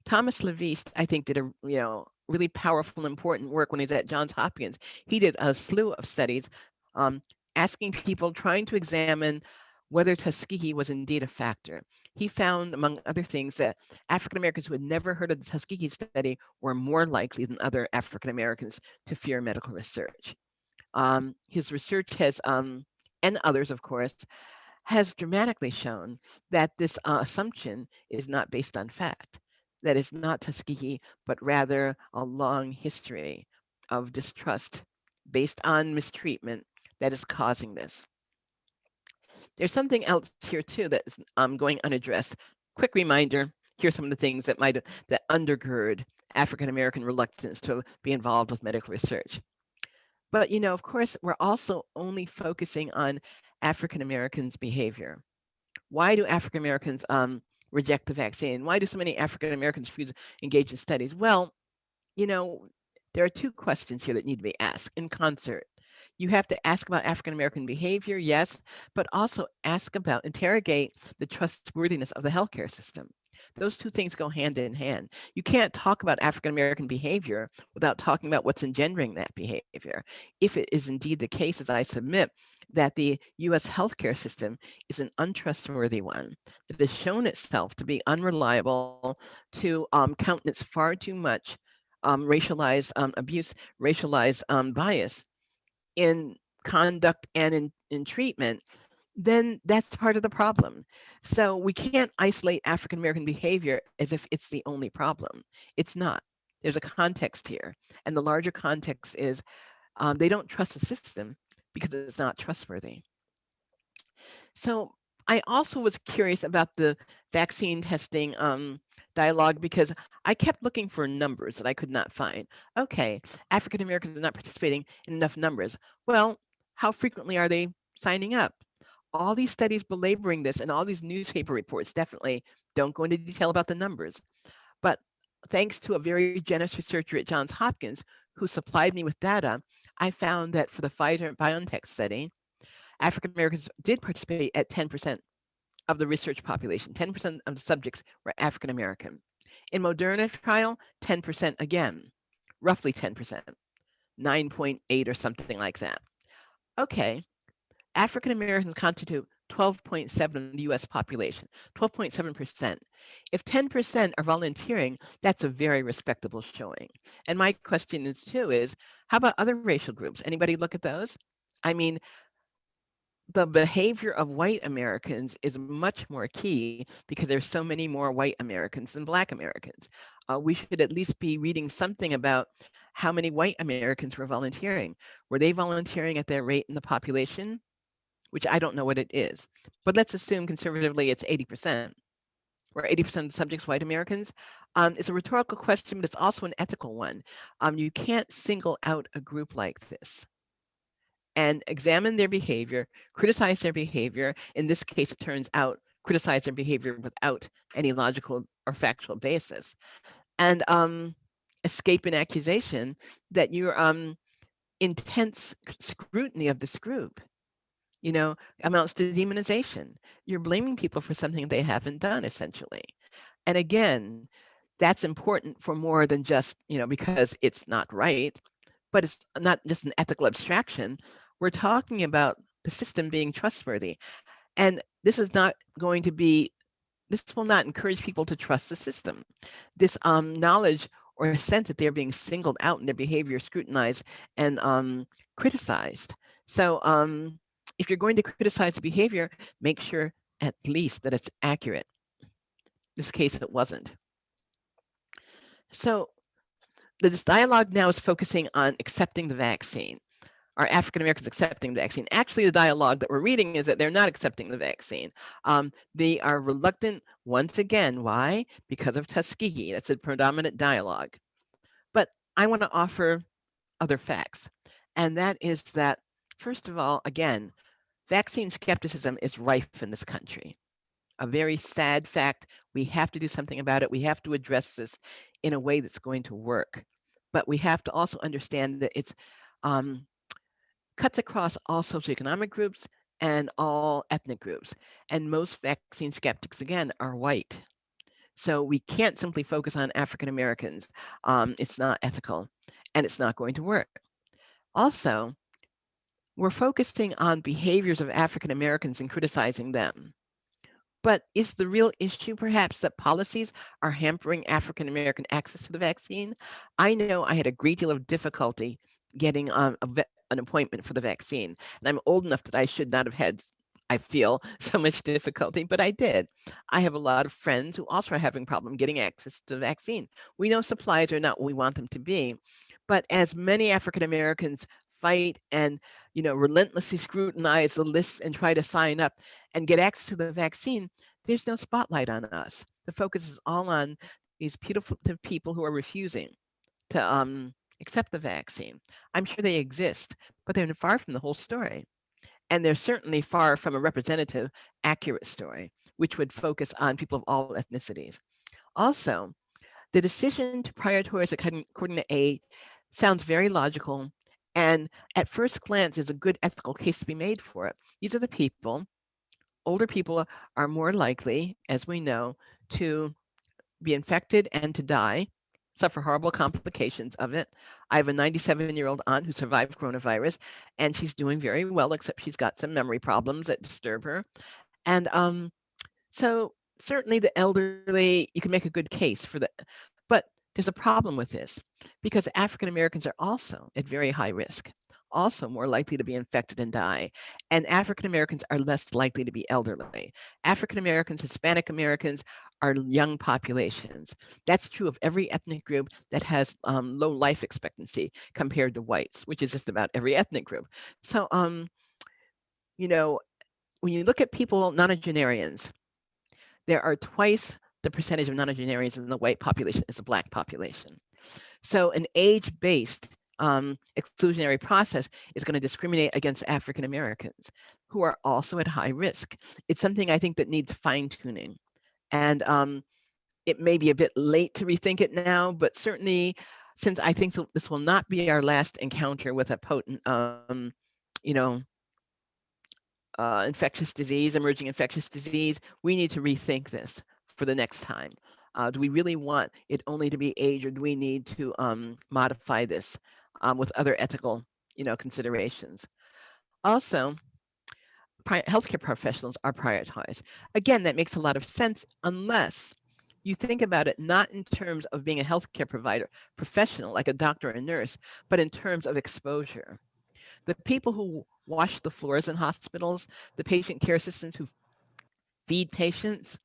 Thomas LaVeist, I think, did a you know really powerful, important work when he's at Johns Hopkins. He did a slew of studies um, asking people, trying to examine whether Tuskegee was indeed a factor. He found, among other things, that African Americans who had never heard of the Tuskegee study were more likely than other African Americans to fear medical research. Um, his research has, um, and others, of course, has dramatically shown that this uh, assumption is not based on fact. That is not Tuskegee, but rather a long history of distrust based on mistreatment that is causing this. There's something else here too that's um, going unaddressed. Quick reminder, here's some of the things that might that undergird African American reluctance to be involved with medical research. But you know, of course, we're also only focusing on African Americans' behavior. Why do African Americans um, reject the vaccine? Why do so many African Americans refuse to engage in studies? Well, you know, there are two questions here that need to be asked in concert. You have to ask about African American behavior, yes, but also ask about, interrogate the trustworthiness of the healthcare system. Those two things go hand in hand. You can't talk about African American behavior without talking about what's engendering that behavior. If it is indeed the case, as I submit, that the US healthcare system is an untrustworthy one, that has shown itself to be unreliable, to um, countenance far too much um, racialized um, abuse, racialized um, bias, in conduct and in, in treatment, then that's part of the problem. So we can't isolate African American behavior as if it's the only problem. It's not. There's a context here. And the larger context is um, they don't trust the system because it's not trustworthy. So I also was curious about the vaccine testing um, dialogue because I kept looking for numbers that I could not find. Okay, African Americans are not participating in enough numbers. Well, how frequently are they signing up? All these studies belaboring this and all these newspaper reports definitely don't go into detail about the numbers. But thanks to a very generous researcher at Johns Hopkins who supplied me with data, I found that for the Pfizer BioNTech study, African Americans did participate at 10% of the research population. 10% of the subjects were African American. In Moderna trial, 10% again, roughly 10%, 9.8 or something like that. Okay, African Americans constitute 12.7 of the US population, 12.7%. If 10% are volunteering, that's a very respectable showing. And my question is too is, how about other racial groups? Anybody look at those? I mean, the behavior of white Americans is much more key because there's so many more white Americans than black Americans. Uh, we should at least be reading something about how many white Americans were volunteering. Were they volunteering at their rate in the population? Which I don't know what it is, but let's assume conservatively it's 80%, where 80% of the subjects white Americans. Um, it's a rhetorical question, but it's also an ethical one. Um, you can't single out a group like this and examine their behavior, criticize their behavior. In this case, it turns out criticize their behavior without any logical or factual basis, and um, escape an accusation that your um, intense scrutiny of this group, you know, amounts to demonization. You're blaming people for something they haven't done, essentially. And again, that's important for more than just, you know, because it's not right, but it's not just an ethical abstraction. We're talking about the system being trustworthy. And this is not going to be, this will not encourage people to trust the system. This um, knowledge or sense that they're being singled out and their behavior scrutinized and um, criticized. So um, if you're going to criticize behavior, make sure at least that it's accurate. In this case, it wasn't. So this dialogue now is focusing on accepting the vaccine. Are African Americans accepting the vaccine? Actually, the dialogue that we're reading is that they're not accepting the vaccine. Um, they are reluctant once again. Why? Because of Tuskegee. That's a predominant dialogue. But I want to offer other facts. And that is that, first of all, again, vaccine skepticism is rife in this country. A very sad fact. We have to do something about it. We have to address this in a way that's going to work. But we have to also understand that it's um, cuts across all socioeconomic groups and all ethnic groups. And most vaccine skeptics, again, are white. So we can't simply focus on African Americans. Um, it's not ethical and it's not going to work. Also, we're focusing on behaviors of African Americans and criticizing them. But is the real issue perhaps that policies are hampering African American access to the vaccine? I know I had a great deal of difficulty getting um, a, an appointment for the vaccine. And I'm old enough that I should not have had, I feel, so much difficulty, but I did. I have a lot of friends who also are having problem getting access to the vaccine. We know supplies are not what we want them to be, but as many African Americans fight and you know relentlessly scrutinize the lists and try to sign up and get access to the vaccine, there's no spotlight on us. The focus is all on these beautiful people who are refusing to um, accept the vaccine. I'm sure they exist, but they're far from the whole story. And they're certainly far from a representative, accurate story, which would focus on people of all ethnicities. Also, the decision to prioritize according to age sounds very logical. And at first glance, is a good ethical case to be made for it. These are the people, older people are more likely, as we know, to be infected and to die suffer horrible complications of it. I have a 97 year old aunt who survived coronavirus and she's doing very well, except she's got some memory problems that disturb her. And um, so certainly the elderly, you can make a good case for that. But there's a problem with this because African Americans are also at very high risk also more likely to be infected and die. And African Americans are less likely to be elderly. African Americans, Hispanic Americans are young populations. That's true of every ethnic group that has um, low life expectancy compared to whites, which is just about every ethnic group. So, um, you know, when you look at people, nonagenarians, there are twice the percentage of nonagenarians in the white population as the black population. So an age-based um, exclusionary process is going to discriminate against African Americans who are also at high risk. It's something I think that needs fine tuning. And um, it may be a bit late to rethink it now, but certainly since I think this will not be our last encounter with a potent, um, you know, uh, infectious disease, emerging infectious disease, we need to rethink this for the next time. Uh, do we really want it only to be age or do we need to um, modify this um, with other ethical, you know, considerations. Also, healthcare professionals are prioritized. Again, that makes a lot of sense unless you think about it not in terms of being a healthcare provider professional like a doctor or a nurse, but in terms of exposure. The people who wash the floors in hospitals, the patient care assistants who feed patients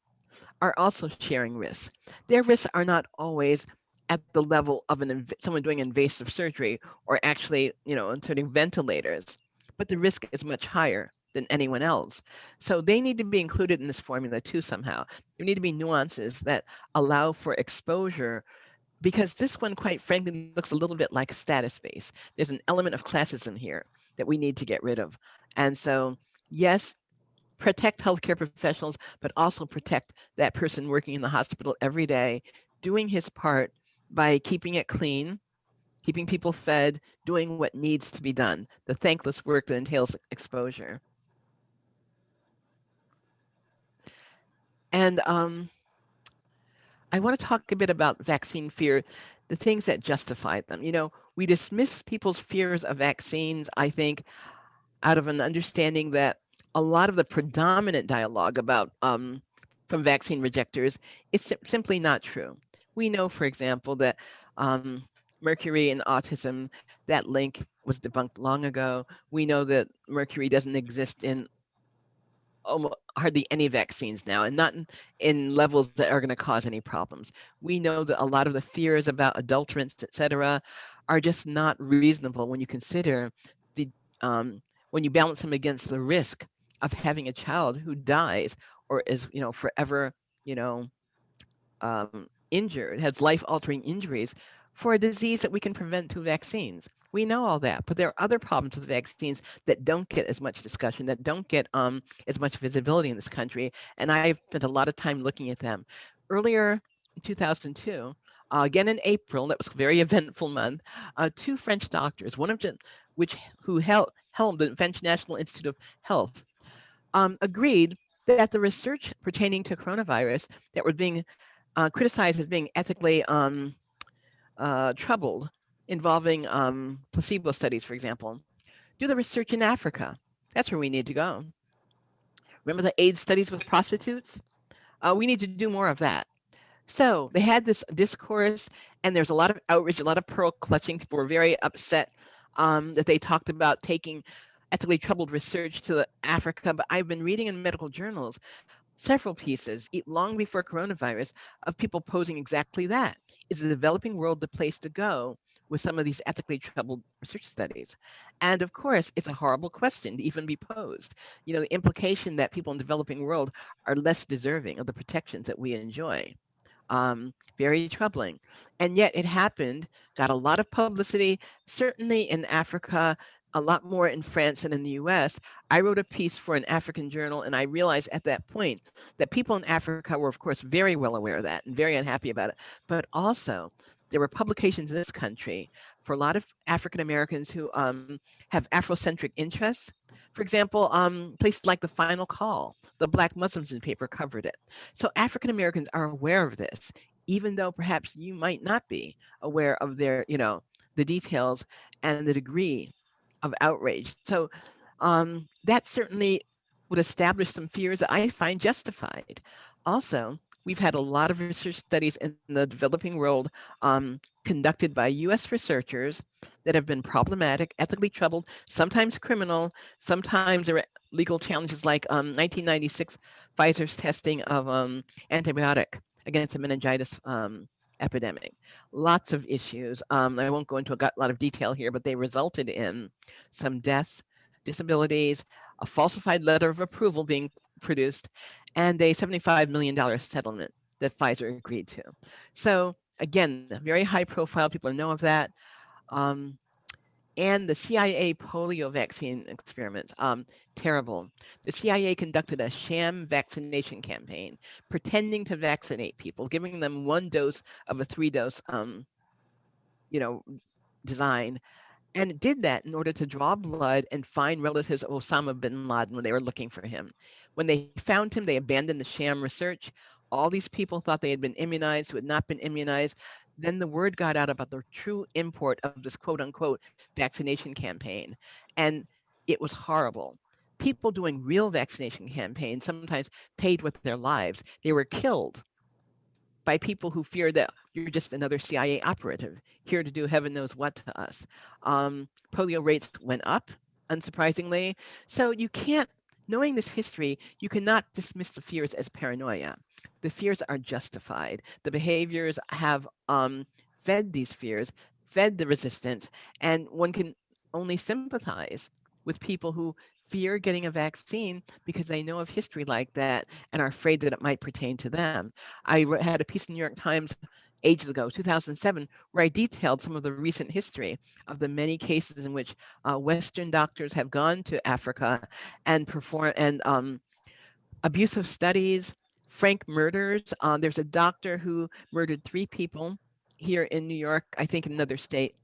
are also sharing risks. Their risks are not always at the level of an inv- someone doing invasive surgery or actually, you know, inserting ventilators, but the risk is much higher than anyone else. So they need to be included in this formula too somehow. There need to be nuances that allow for exposure because this one, quite frankly, looks a little bit like status based. There's an element of classism here that we need to get rid of. And so, yes, protect healthcare professionals, but also protect that person working in the hospital every day, doing his part by keeping it clean, keeping people fed, doing what needs to be done, the thankless work that entails exposure. And um, I want to talk a bit about vaccine fear, the things that justify them. You know, we dismiss people's fears of vaccines, I think, out of an understanding that a lot of the predominant dialogue about um, from vaccine rejectors is sim- simply not true. We know, for example, that um, mercury and autism, that link was debunked long ago. We know that mercury doesn't exist in almost hardly any vaccines now and not in, in levels that are going to cause any problems. We know that a lot of the fears about adulterants, et cetera, are just not reasonable when you consider the um, when you balance them against the risk of having a child who dies or is you know forever you know um, injured, has life altering injuries for a disease that we can prevent through vaccines. We know all that, but there are other problems with vaccines that don't get as much discussion, that don't get um, as much visibility in this country. And I've spent a lot of time looking at them. Earlier in 2002, uh, again in April, that was a very eventful month, uh, two French doctors, one of them which who held the French National Institute of Health, um, agreed that the research pertaining to coronavirus that was being uh, criticized as being ethically um, uh, troubled, involving um, placebo studies, for example. Do the research in Africa. That's where we need to go. Remember the AIDS studies with prostitutes? Uh, we need to do more of that. So they had this discourse, and there's a lot of outrage, a lot of pearl clutching. People were very upset um, that they talked about taking ethically troubled research to Africa. But I've been reading in medical journals several pieces long before coronavirus of people posing exactly that. Is the developing world the place to go with some of these ethically troubled research studies? And of course, it's a horrible question to even be posed. You know, the implication that people in the developing world are less deserving of the protections that we enjoy. Um, very troubling. And yet it happened, got a lot of publicity, certainly in Africa, a lot more in France and in the US. I wrote a piece for an African journal, and I realized at that point that people in Africa were, of course, very well aware of that and very unhappy about it. But also, there were publications in this country for a lot of African Americans who um, have Afrocentric interests. For example, um, places like The Final Call, the Black Muslims newspaper covered it. So African Americans are aware of this, even though perhaps you might not be aware of their, you know, the details and the degree of outrage. So um, that certainly would establish some fears that I find justified. Also, we've had a lot of research studies in the developing world um, conducted by US researchers that have been problematic, ethically troubled, sometimes criminal, sometimes there are legal challenges like um, 1996 Pfizer's testing of um, antibiotic against a meningitis um, epidemic. Lots of issues. Um, I won't go into a lot of detail here, but they resulted in some deaths, disabilities, a falsified letter of approval being produced, and a $75 million settlement that Pfizer agreed to. So again, very high profile, people know of that. Um, and the CIA polio vaccine experiments, um, terrible. The CIA conducted a sham vaccination campaign, pretending to vaccinate people, giving them one dose of a three dose, um, you know, design, and did that in order to draw blood and find relatives of Osama bin Laden when they were looking for him. When they found him, they abandoned the sham research. All these people thought they had been immunized who had not been immunized. Then the word got out about the true import of this quote unquote vaccination campaign. And it was horrible. people doing real vaccination campaigns, sometimes paid with their lives, they were killed by people who feared that you're just another CIA operative here to do heaven knows what to us. Um, polio rates went up, unsurprisingly. So you can't, knowing this history, you cannot dismiss the fears as paranoia. The fears are justified. The behaviors have um, fed these fears, fed the resistance, and one can only sympathize with people who fear getting a vaccine because they know of history like that and are afraid that it might pertain to them. I had a piece in the New York Times ages ago, 2007, where I detailed some of the recent history of the many cases in which uh, Western doctors have gone to Africa and perform and um, abusive studies, frank murders. Uh, there's a doctor who murdered three people here in New York, I think in another state,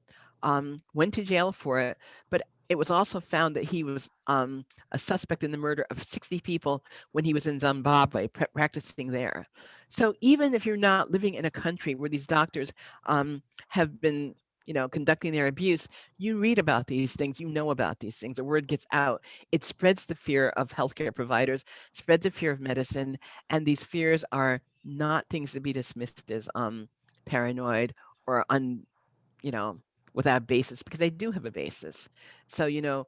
um, went to jail for it, but it was also found that he was um, a suspect in the murder of 60 people when he was in Zimbabwe practicing there. So even if you're not living in a country where these doctors um, have been you know, conducting their abuse, you read about these things, you know about these things, the word gets out. It spreads the fear of healthcare providers, spreads the fear of medicine, and these fears are not things to be dismissed as um, paranoid or un, you know, without basis because they do have a basis. So, you know,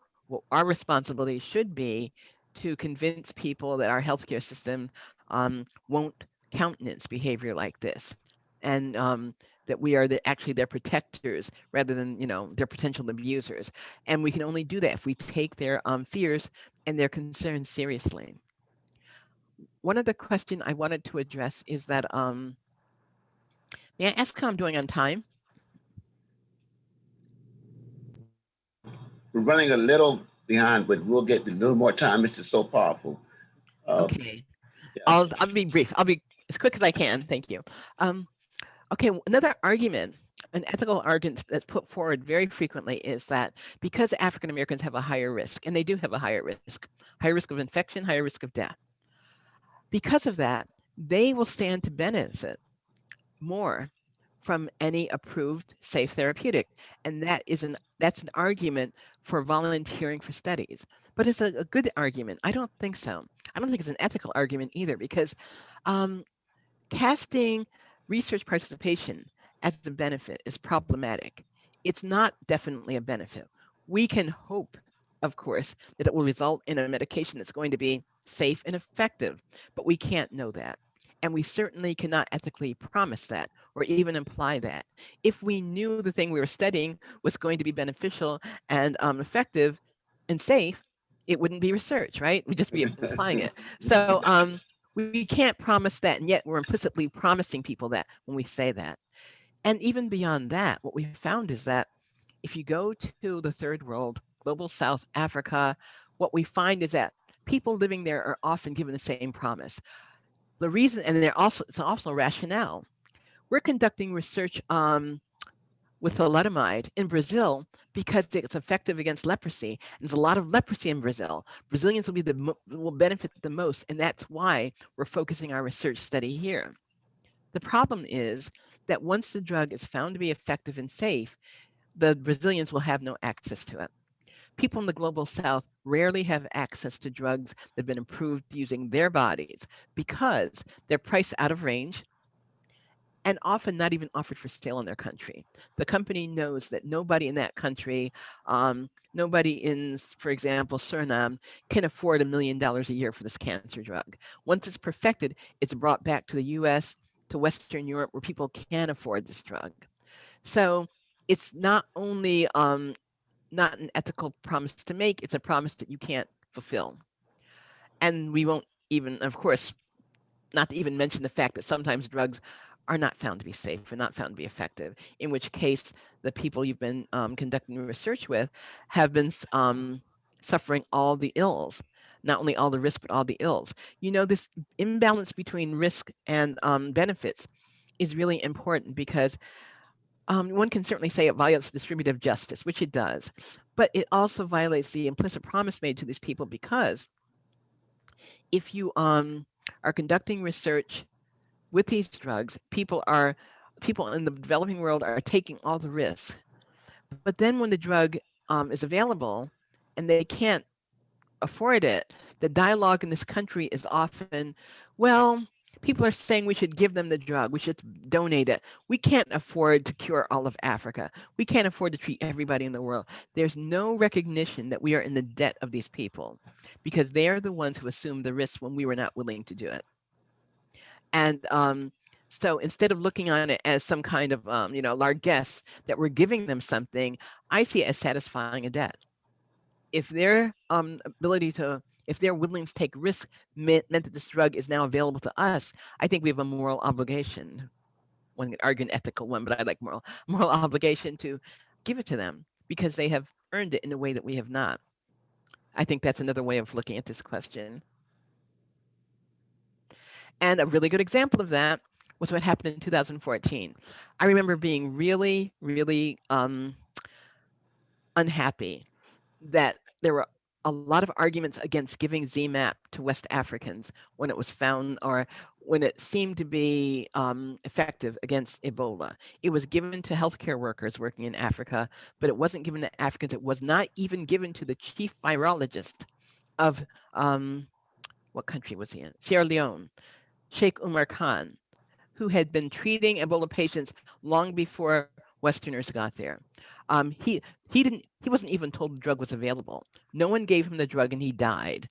our responsibility should be to convince people that our healthcare system um, won't countenance behavior like this and um, that we are the, actually their protectors rather than, you know, their potential abusers. And we can only do that if we take their um, fears and their concerns seriously. One other question I wanted to address is that, um, may I ask how I'm doing on time? We're running a little behind, but we'll get a little more time. This is so powerful. Uh, Okay. yeah. I'll, I'll be brief. I'll be as quick as I can. Thank you. Um, okay, another argument, an ethical argument that's put forward very frequently is that because African Americans have a higher risk, and they do have a higher risk, higher risk of infection, higher risk of death. Because of that, they will stand to benefit more from any approved safe therapeutic. And that is an that's an argument for volunteering for studies. But it's a, a good argument. I don't think so. I don't think it's an ethical argument either because um, casting research participation as a benefit is problematic. It's not definitely a benefit. We can hope, of course, that it will result in a medication that's going to be safe and effective, but we can't know that. And we certainly cannot ethically promise that or even imply that. If we knew the thing we were studying was going to be beneficial and um, effective and safe, it wouldn't be research, right? We'd just be applying it. So um, we can't promise that, and yet we're implicitly promising people that when we say that. And even beyond that, what we found is that if you go to the third world, global South Africa, what we find is that people living there are often given the same promise the reason, and they're also it's also rationale. We're conducting research um, with thalidomide in Brazil because it's effective against leprosy. And there's a lot of leprosy in Brazil. Brazilians will be the will benefit the most, and that's why we're focusing our research study here. The problem is that once the drug is found to be effective and safe, the Brazilians will have no access to it people in the global south rarely have access to drugs that have been approved using their bodies because they're priced out of range and often not even offered for sale in their country. The company knows that nobody in that country, um, nobody in, for example, Suriname, can afford a million dollars a year for this cancer drug. Once it's perfected, it's brought back to the US, to Western Europe, where people can afford this drug. So it's not only um, not an ethical promise to make. It's a promise that you can't fulfill. And we won't even, of course, not to even mention the fact that sometimes drugs are not found to be safe and not found to be effective, in which case the people you've been um, conducting research with have been um, suffering all the ills, not only all the risk, but all the ills. You know, this imbalance between risk and um, benefits is really important because um, one can certainly say it violates distributive justice, which it does, but it also violates the implicit promise made to these people because if you um, are conducting research with these drugs, people are people in the developing world are taking all the risks. But then when the drug um, is available and they can't afford it, the dialogue in this country is often, well, people are saying we should give them the drug, we should donate it. We can't afford to cure all of Africa. We can't afford to treat everybody in the world. There's no recognition that we are in the debt of these people because they are the ones who assumed the risk when we were not willing to do it. And um, so instead of looking on it as some kind of, um, you know, largesse that we're giving them something, I see it as satisfying a debt. If their um, ability to, if their willingness to take risk meant, meant that this drug is now available to us, I think we have a moral obligation. One could argue an ethical one, but I like moral, moral obligation to give it to them because they have earned it in a way that we have not. I think that's another way of looking at this question. And a really good example of that was what happened in 2014. I remember being really, really um, unhappy that there were a lot of arguments against giving ZMapp to West Africans when it was found or when it seemed to be um, effective against Ebola. It was given to healthcare workers working in Africa, but it wasn't given to Africans. It was not even given to the chief virologist of um, what country was he in? Sierra Leone, Sheikh Umar Khan, who had been treating Ebola patients long before Westerners got there. Um, he he didn't he wasn't even told the drug was available. No one gave him the drug and he died.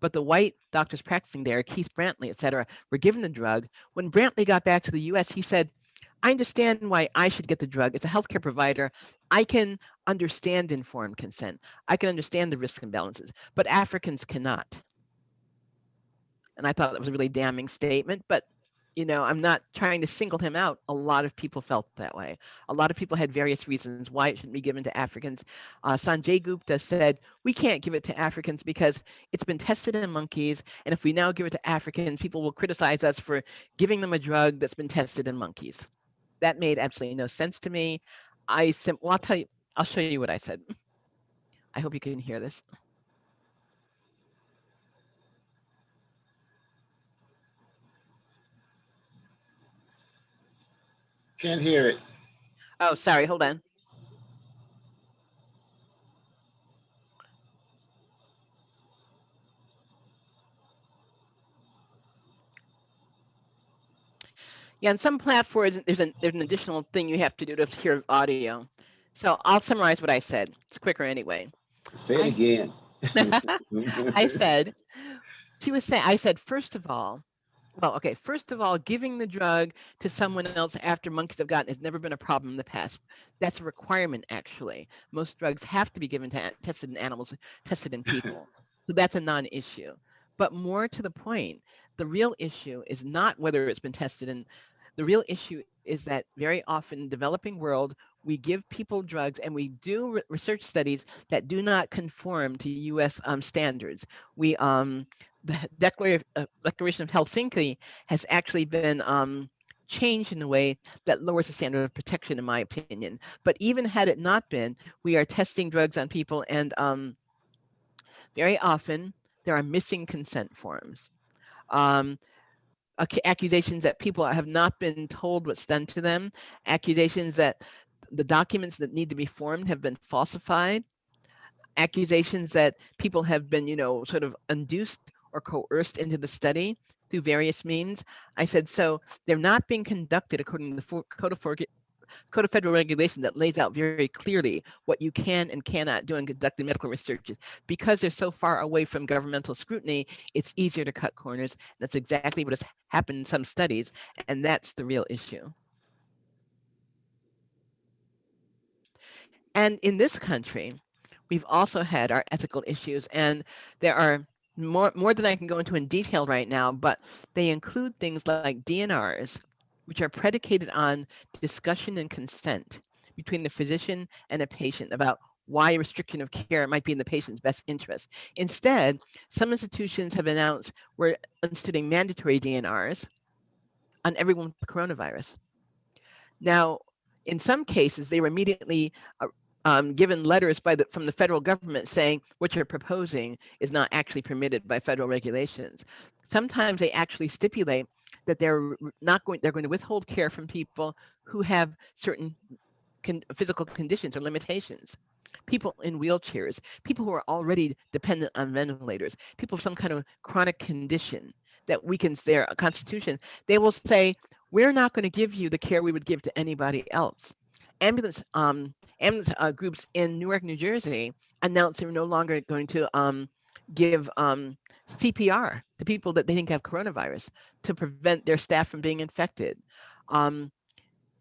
But the white doctors practicing there, Keith Brantly, et cetera, were given the drug. When Brantly got back to the US, he said, I understand why I should get the drug. As a healthcare provider, I can understand informed consent. I can understand the risk imbalances, but Africans cannot. And I thought that was a really damning statement, but you know, I'm not trying to single him out. A lot of people felt that way. A lot of people had various reasons why it shouldn't be given to Africans. Uh, Sanjay Gupta said, we can't give it to Africans because it's been tested in monkeys. And if we now give it to Africans, people will criticize us for giving them a drug that's been tested in monkeys. That made absolutely no sense to me. I sim well, I'll tell you, I'll show you what I said. I hope you can hear this. Can't hear it. Oh, sorry, hold on. Yeah, on some platforms, there's an there's an additional thing you have to do to hear audio. So I'll summarize what I said. It's quicker anyway. Say it I- again. I said, she was saying, I said, first of all, well, okay, first of all, giving the drug to someone else after monkeys have gotten has never been a problem in the past. That's a requirement, actually. Most drugs have to be given to tested in animals, tested in people. so that's a non-issue. But more to the point, the real issue is not whether it's been tested in. The real issue is that very often in developing world, we give people drugs and we do re research studies that do not conform to U.S. Um, standards. We um, the Declaration, uh, Declaration of Helsinki has actually been um, changed in a way that lowers the standard of protection, in my opinion. But even had it not been, we are testing drugs on people, and um, very often there are missing consent forms. Um, accusations that people have not been told what's done to them, accusations that the documents that need to be formed have been falsified, accusations that people have been, you know, sort of induced or coerced into the study through various means. I said, so they're not being conducted according to the Code of, Code of Federal Regulation that lays out very clearly what you can and cannot do in conducting medical research. Because they're so far away from governmental scrutiny, it's easier to cut corners. That's exactly what has happened in some studies, and that's the real issue. And in this country, we've also had our ethical issues, and there are more, more than I can go into in detail right now, but they include things like DNRs, which are predicated on discussion and consent between the physician and a patient about why a restriction of care might be in the patient's best interest. Instead, some institutions have announced we're instituting mandatory DNRs on everyone with coronavirus. Now, in some cases, they were immediately uh, um, given letters by the, from the federal government saying what you're proposing is not actually permitted by federal regulations. Sometimes they actually stipulate that they're not going, they're going to withhold care from people who have certain con physical conditions or limitations. people in wheelchairs, people who are already dependent on ventilators, people with some kind of chronic condition that weakens their constitution, they will say, we're not going to give you the care we would give to anybody else. Ambulance, um, ambulance uh, groups in Newark, New Jersey announced they're no longer going to um, give um, CPR to people that they think have coronavirus to prevent their staff from being infected. Um,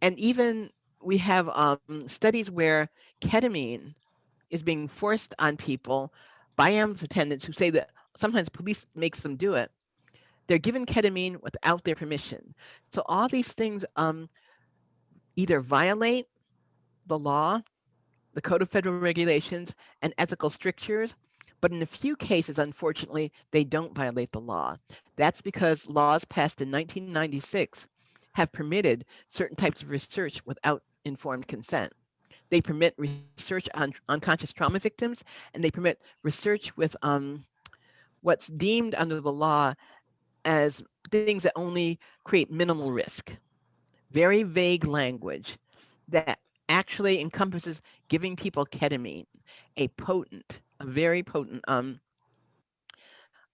and even we have um, studies where ketamine is being forced on people by ambulance attendants who say that sometimes police makes them do it. They're given ketamine without their permission. So all these things um, either violate the law, the Code of Federal Regulations, and ethical strictures, but in a few cases, unfortunately, they don't violate the law. That's because laws passed in 1996 have permitted certain types of research without informed consent. They permit research on unconscious trauma victims, and they permit research with um, what's deemed under the law as things that only create minimal risk. Very vague language that actually encompasses giving people ketamine, a potent, a very potent um,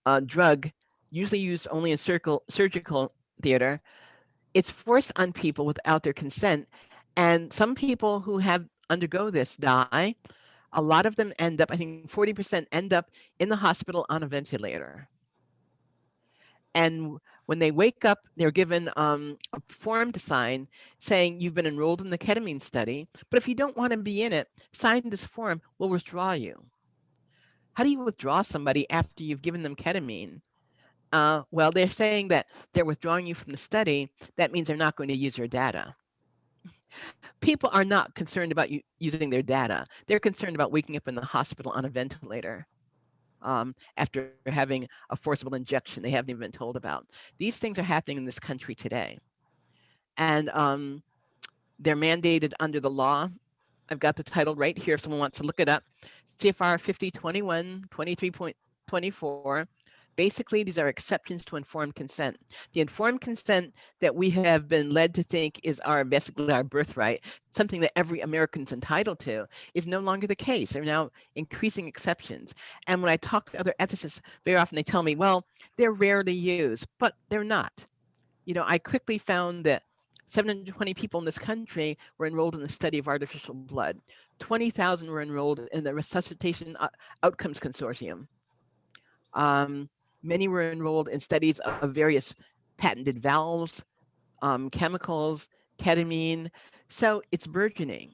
uh, drug, usually used only in surgical, surgical theater. It's forced on people without their consent. And some people who have undergo this die. A lot of them end up, I think 40% end up in the hospital on a ventilator. And when they wake up, they're given um, a form to sign saying you've been enrolled in the ketamine study, but if you don't want to be in it, sign this form, we'll withdraw you. How do you withdraw somebody after you've given them ketamine? Uh, well, they're saying that they're withdrawing you from the study. That means they're not going to use your data. People are not concerned about using their data. They're concerned about waking up in the hospital on a ventilator um, after having a forcible injection they haven't even been told about. These things are happening in this country today. And um, they're mandated under the law. I've got the title right here if someone wants to look it up. CFR 5021 23.24 Basically, these are exceptions to informed consent. The informed consent that we have been led to think is our basically our birthright, something that every American's entitled to, is no longer the case. There are now increasing exceptions. And when I talk to other ethicists, very often they tell me, well, they're rarely used, but they're not. You know, I quickly found that 720 people in this country were enrolled in the study of artificial blood. 20,000 were enrolled in the Resuscitation Outcomes Consortium. Um, Many were enrolled in studies of various patented valves, um, chemicals, ketamine. So it's burgeoning.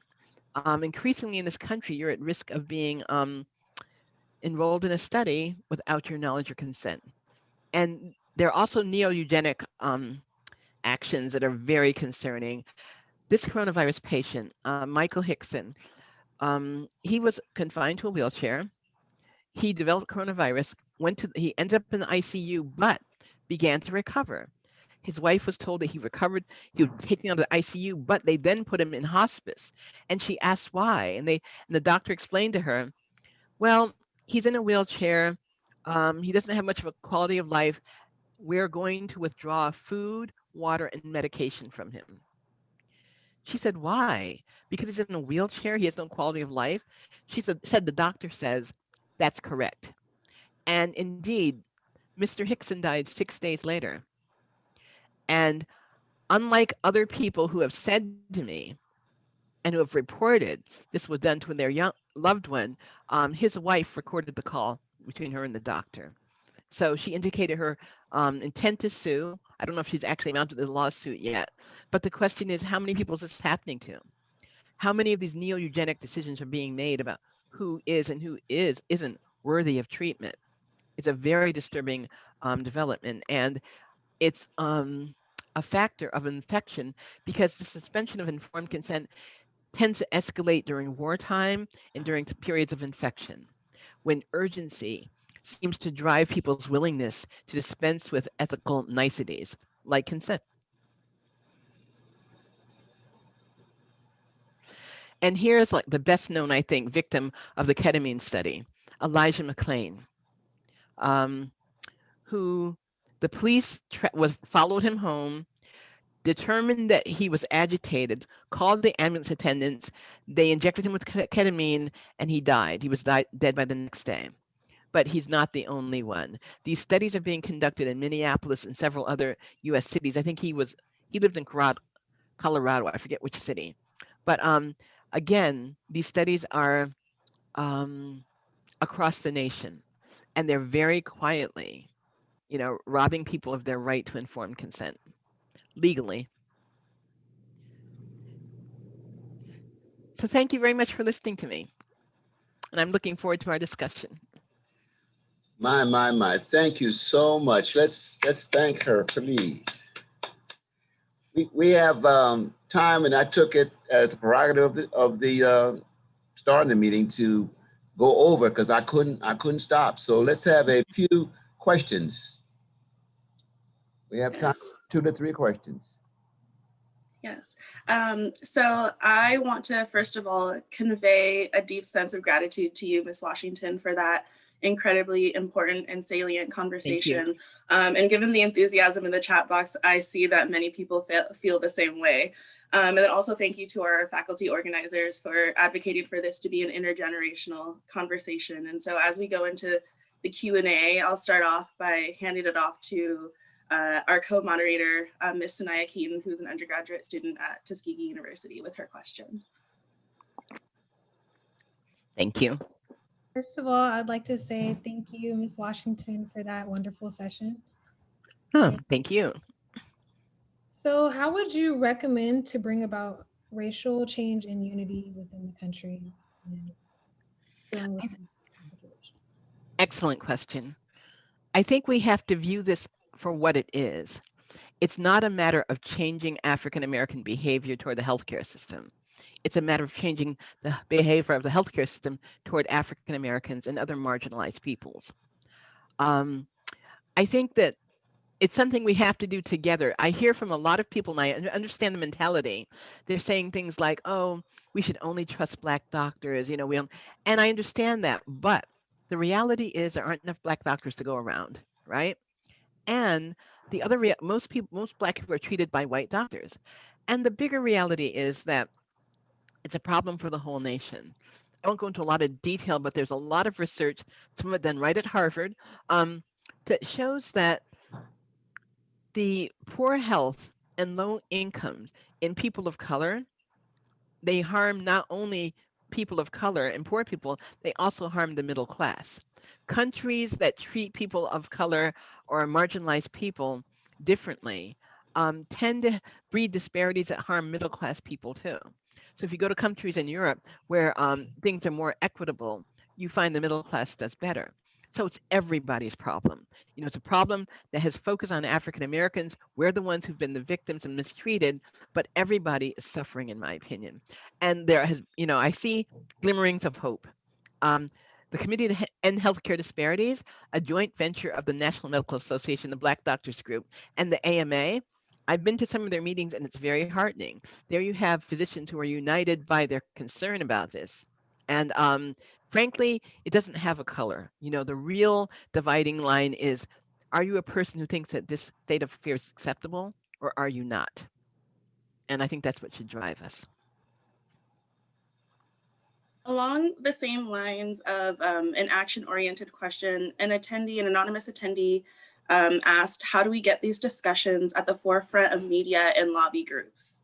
Um, increasingly in this country, you're at risk of being um, enrolled in a study without your knowledge or consent. And there are also neo-eugenic um, actions that are very concerning. This coronavirus patient, uh, Michael Hickson, um, he was confined to a wheelchair. He developed coronavirus, went to he ended up in the ICU, but began to recover. His wife was told that he recovered, he was taken out of the ICU, but they then put him in hospice. And she asked why. And they and the doctor explained to her, well, he's in a wheelchair. Um, he doesn't have much of a quality of life. We're going to withdraw food, water, and medication from him. She said, why? Because he's in a wheelchair, he has no quality of life. She said, said the doctor says, that's correct. And indeed, Mr. Hickson died six days later. And unlike other people who have said to me and who have reported this was done to their young loved one, um, his wife recorded the call between her and the doctor. So she indicated her um, intent to sue. I don't know if she's actually mounted the lawsuit yet, but the question is how many people is this happening to? How many of these neo-eugenic decisions are being made about who is and who is isn't worthy of treatment? It's a very disturbing um, development and it's um, a factor of infection because the suspension of informed consent tends to escalate during wartime and during periods of infection when urgency seems to drive people's willingness to dispense with ethical niceties like consent. And here's like the best known, I think, victim of the ketamine study, Elijah McClain um, who the police was followed him home, determined that he was agitated, called the ambulance attendants, they injected him with ketamine, and he died. He was dead by the next day. But he's not the only one. These studies are being conducted in Minneapolis and several other US cities. I think he was he lived in Colorado, I forget which city. But um again, these studies are um across the nation and they're very quietly, you know, robbing people of their right to informed consent legally. So thank you very much for listening to me. And I'm looking forward to our discussion. My, my, my, thank you so much. Let's, let's thank her, please. We, we have um, time and I took it as a prerogative of the, of the uh, starting the meeting to go over because I couldn't, I couldn't stop. So let's have a few questions. We have time, Yes. two to three questions. Yes. Um, so I want to first of all convey a deep sense of gratitude to you, Ms. Washington, for that incredibly important and salient conversation. Um, and given the enthusiasm in the chat box, I see that many people feel, feel the same way. Um, and then also thank you to our faculty organizers for advocating for this to be an intergenerational conversation. And so as we go into the Q&A, I'll start off by handing it off to uh, our co-moderator, uh, Ms. Sanaya Keaton, who's an undergraduate student at Tuskegee University with her question. Thank you. First of all, I'd like to say thank you, Ms. Washington, for that wonderful session. Oh, thank you. So how would you recommend to bring about racial change and unity within the country? and dealing with I these situations? Excellent question. I think we have to view this for what it is. It's not a matter of changing African American behavior toward the healthcare system. It's a matter of changing the behavior of the healthcare system toward African Americans and other marginalized peoples. Um, I think that it's something we have to do together. I hear from a lot of people, and I understand the mentality. They're saying things like, "Oh, we should only trust black doctors," you know. We don't, and I understand that, but the reality is there aren't enough black doctors to go around, right? And the other, most people, most black people are treated by white doctors, and the bigger reality is that it's a problem for the whole nation. I won't go into a lot of detail, but there's a lot of research, some of it done right at Harvard, um, that shows that the poor health and low incomes in people of color, they harm not only people of color and poor people, they also harm the middle class. Countries that treat people of color or marginalized people differently um, tend to breed disparities that harm middle class people too. So if you go to countries in Europe where um, things are more equitable, you find the middle class does better. So it's everybody's problem. You know, it's a problem that has focused on African Americans. We're the ones who've been the victims and mistreated, but everybody is suffering, in my opinion. And there has, you know, I see glimmerings of hope. Um, the Committee to End Healthcare Disparities, a joint venture of the National Medical Association, the Black Doctors Group, and the AMA. I've been to some of their meetings and it's very heartening. There you have physicians who are united by their concern about this. And um, frankly, it doesn't have a color. You know, the real dividing line is are you a person who thinks that this state of affairs is acceptable or are you not? And I think that's what should drive us. Along the same lines of um, an action-oriented question, an attendee, an anonymous attendee um, asked, how do we get these discussions at the forefront of media and lobby groups?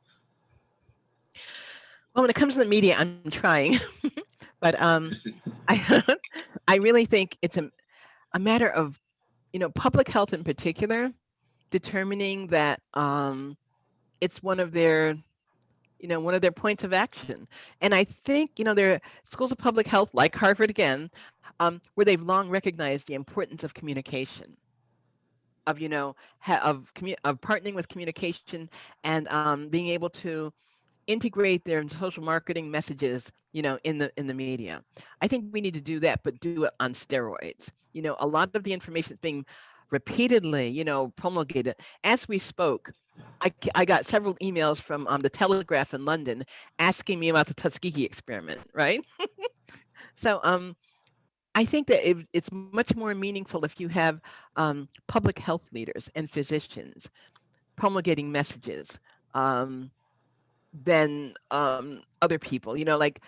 Well, when it comes to the media, I'm trying, but um, I, I really think it's a, a matter of, you know, public health in particular, determining that um, it's one of their, you know, one of their points of action. And I think, you know, there are schools of public health, like Harvard again, um, where they've long recognized the importance of communication of you know of of partnering with communication and um, being able to integrate their social marketing messages you know in the in the media. I think we need to do that but do it on steroids. You know a lot of the information is being repeatedly you know promulgated. As we spoke I, I got several emails from um, the telegraph in london asking me about the tuskegee experiment right? So um I think that it, it's much more meaningful if you have um, public health leaders and physicians promulgating messages um, than um, other people. You know, like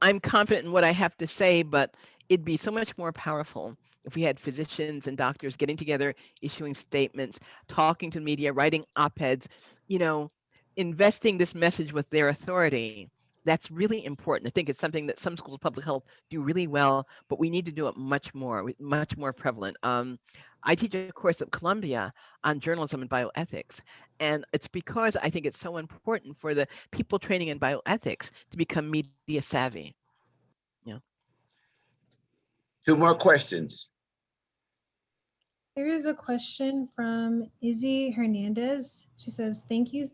I'm confident in what I have to say, but it'd be so much more powerful if we had physicians and doctors getting together, issuing statements, talking to media, writing op-eds, you know, investing this message with their authority. That's really important. I think it's something that some schools of public health do really well, but we need to do it much more, much more prevalent. Um, I teach a course at Columbia on journalism and bioethics, and it's because I think it's so important for the people training in bioethics to become media savvy. Yeah. Two more questions. There is a question from Izzy Hernandez. She says, thank you.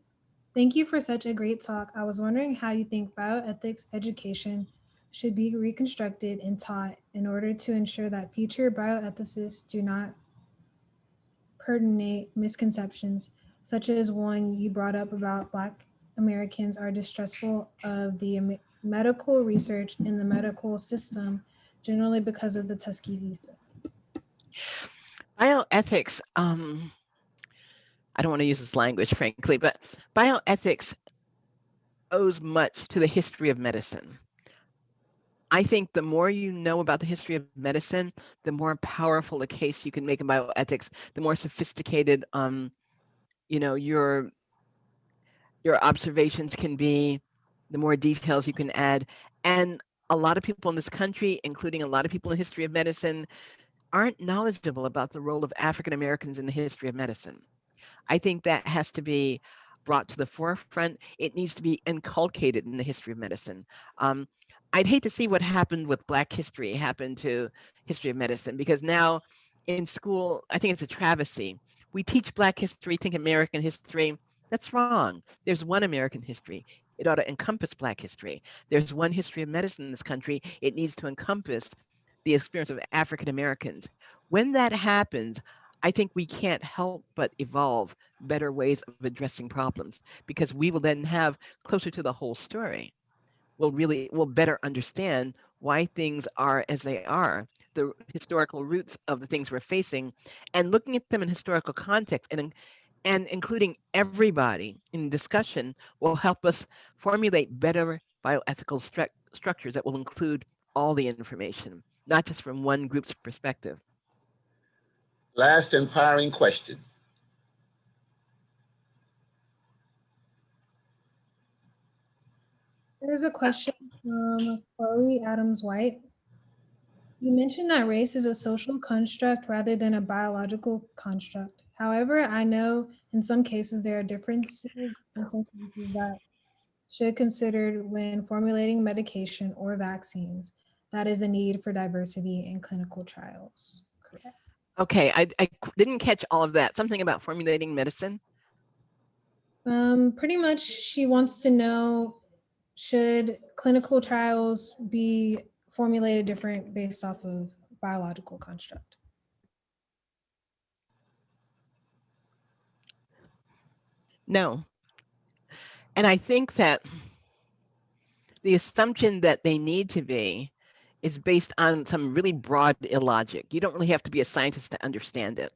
Thank you for such a great talk. I was wondering how you think bioethics education should be reconstructed and taught in order to ensure that future bioethicists do not pertinate misconceptions, such as one you brought up about Black Americans are distrustful of the medical research in the medical system, generally because of the Tuskegee. Bioethics, um, I don't want to use this language, frankly, but bioethics owes much to the history of medicine. I think the more you know about the history of medicine, the more powerful a case you can make in bioethics, the more sophisticated, um, you know, your your observations can be, the more details you can add. And a lot of people in this country, including a lot of people in the history of medicine, aren't knowledgeable about the role of African Americans in the history of medicine. I think that has to be brought to the forefront. It needs to be inculcated in the history of medicine. Um, I'd hate to see what happened with Black history happen to history of medicine because now in school, I think it's a travesty. We teach Black history, think American history. That's wrong. There's one American history. It ought to encompass Black history. There's one history of medicine in this country. It needs to encompass the experience of African Americans. When that happens, I think we can't help but evolve better ways of addressing problems because we will then have closer to the whole story. We'll really we'll better understand why things are as they are, the historical roots of the things we're facing, and looking at them in historical context and and including everybody in discussion will help us formulate better bioethical stru- structures that will include all the information, not just from one group's perspective. Last empowering question. There's a question from Chloe Adams White. You mentioned that race is a social construct rather than a biological construct. However, I know in some cases there are differences in some cases that should considered when formulating medication or vaccines. That is the need for diversity in clinical trials. Correct. Okay, I didn't catch all of that. Something about formulating medicine. Um, pretty much she wants to know, should clinical trials be formulated different based off of biological construct? No. And I think that the assumption that they need to be is based on some really broad illogic. You don't really have to be a scientist to understand it.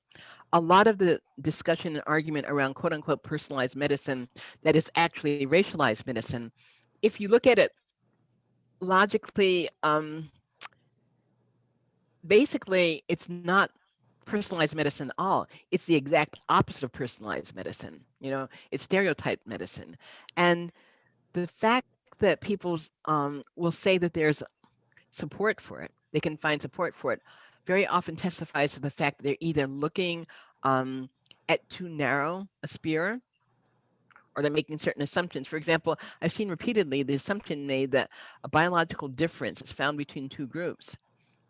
A lot of the discussion and argument around quote unquote personalized medicine that is actually racialized medicine, if you look at it logically, um, basically, it's not personalized medicine at all. It's the exact opposite of personalized medicine. You know, it's stereotype medicine. And the fact that people um, will say that there's support for it, they can find support for it, very often testifies to the fact that they're either looking um, at too narrow a sphere or they're making certain assumptions. For example, I've seen repeatedly the assumption made that a biological difference is found between two groups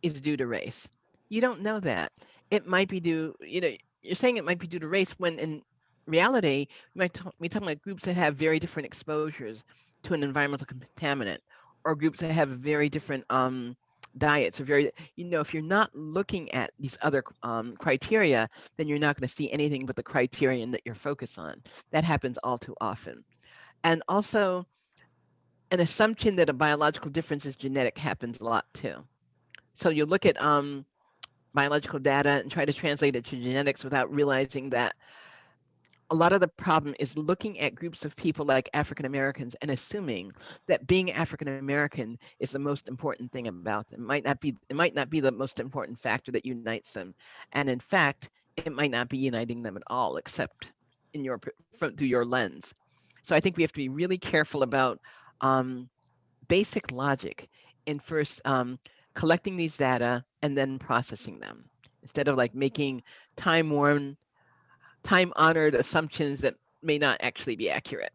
is due to race. You don't know that. It might be due, you know, you're saying it might be due to race when in reality, you might be talking about groups that have very different exposures to an environmental contaminant or groups that have very different um, diets or very, you know, if you're not looking at these other um, criteria, then you're not going to see anything but the criterion that you're focused on. That happens all too often. And also, an assumption that a biological difference is genetic happens a lot too. So you look at um, biological data and try to translate it to genetics without realizing that a lot of the problem is looking at groups of people like African Americans and assuming that being African American is the most important thing about them. It might not be it might not be the most important factor that unites them. And in fact, it might not be uniting them at all, except in your from through your lens. So I think we have to be really careful about um, basic logic in first um, collecting these data and then processing them instead of like making time worn time honored assumptions that may not actually be accurate.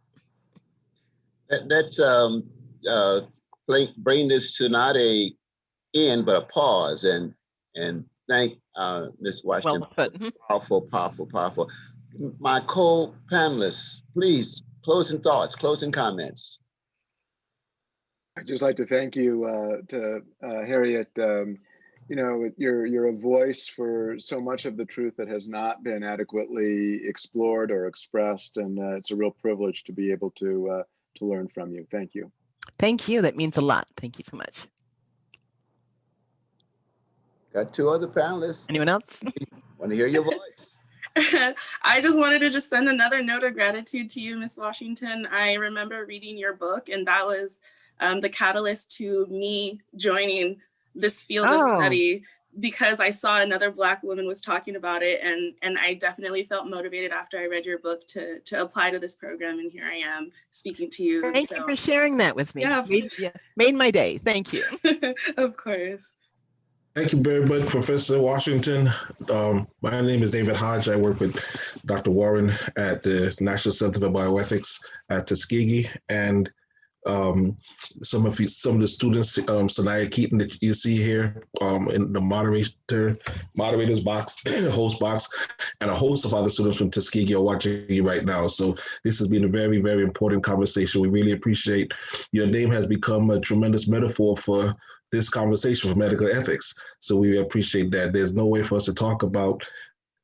That, that's, um, uh, bring, bring this to not a end, but a pause and, and thank, uh, Ms. Washington. Well put. Mhm. Powerful, powerful, powerful. My co-panelists, please, closing thoughts, closing comments. I'd just like to thank you uh, to uh, Harriet. Um, you know, you're you're a voice for so much of the truth that has not been adequately explored or expressed, and uh, it's a real privilege to be able to uh, to learn from you. Thank you. Thank you. That means a lot. Thank you so much. Got two other panelists. Anyone else? Want to hear your voice? I just wanted to just send another note of gratitude to you, Miss Washington. I remember reading your book, and that was um, the catalyst to me joining this field of Oh. study because I saw another Black woman was talking about it, and and I definitely felt motivated after I read your book to to apply to this program, and here I am speaking to you. Thank you for sharing that with me. Yeah. Made, yeah, made my day. Thank you. of course. Thank you very much, Professor Washington. Um, my name is David Hodge. I work with Dr. Warren at the National Center for Bioethics at Tuskegee. And um, some of you, some of the students, um, Sanaya Keaton that you see here um, in the moderator, moderators box, host box, and a host of other students from Tuskegee are watching you right now. So this has been a very, very important conversation. We really appreciate your name has become a tremendous metaphor for this conversation for medical ethics. So we appreciate that. There's no way for us to talk about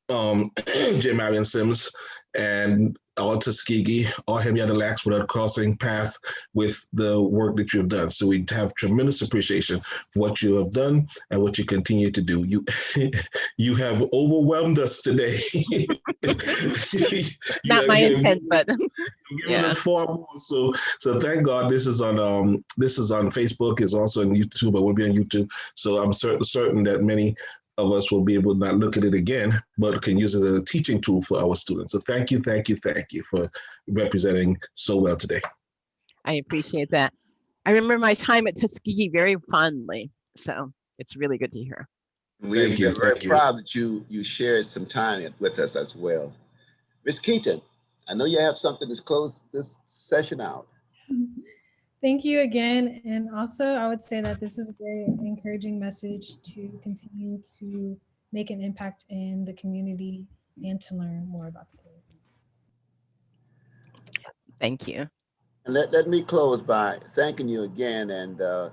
um, J. Marion Sims and or Tuskegee or Henrietta Lacks without crossing path with the work that you've done. So we have tremendous appreciation for what you have done and what you continue to do. You you have overwhelmed us today. Not have my given- intent, but Yeah. us far more. So so thank God this is on um this is on Facebook, it's also on YouTube, but will be on YouTube. So I'm certain certain that many of us will be able to not look at it again, but can use it as a teaching tool for our students. So thank you, thank you, thank you for representing so well today. I appreciate that. I remember my time at Tuskegee very fondly. So it's really good to hear. We're Thank you, we're very thank you. proud that you, you shared some time with us as well. Ms. Keaton, I know you have something to close this session out. Thank you again. And also, I would say that this is a very encouraging message to continue to make an impact in the community and to learn more about the community. Thank you. And let, let me close by thanking you again and uh,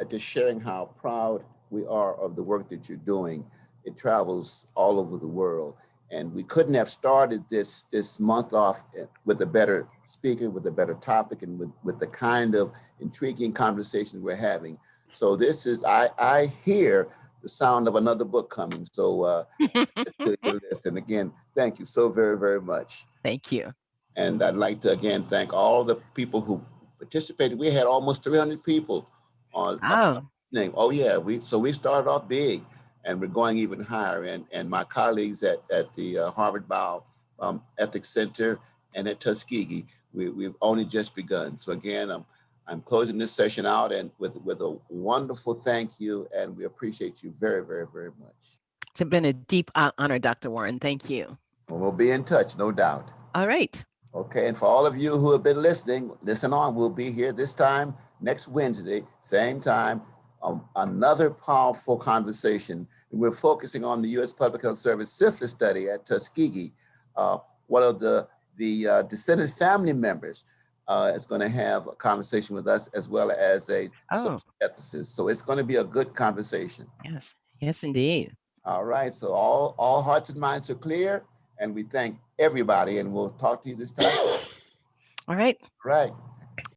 uh, just sharing how proud we are of the work that you're doing. It travels all over the world. And we couldn't have started this this month off eh, with a better speaker, with a better topic, and with, with the kind of intriguing conversation we're having. So this is, I, I hear the sound of another book coming. So uh, to your list. And again, thank you so very, very much. Thank you. And I'd like to again thank all the people who participated. We had almost 300 people on. Oh. Oh yeah, we so we started off big, and we're going even higher. And and my colleagues at at the uh, Harvard Bio um, Ethics Center and at Tuskegee, we we've only just begun. So again, I'm I'm closing this session out and with with a wonderful thank you, and we appreciate you very very very much. it's been a deep honor, Dr. Warren. Thank you. And we'll be in touch, no doubt. All right. Okay, and for all of you who have been listening, listen on. We'll be here this time next Wednesday, same time, um, another powerful conversation. We're focusing on the U.S. Public Health Service syphilis study at Tuskegee. Uh, one of the the uh, descendant family members uh, is going to have a conversation with us as well as a Oh. ethicist. So it's going to be a good conversation. Yes. Yes, indeed. All right, so all all hearts and minds are clear, and we thank everybody, and we'll talk to you this time. All right. Right.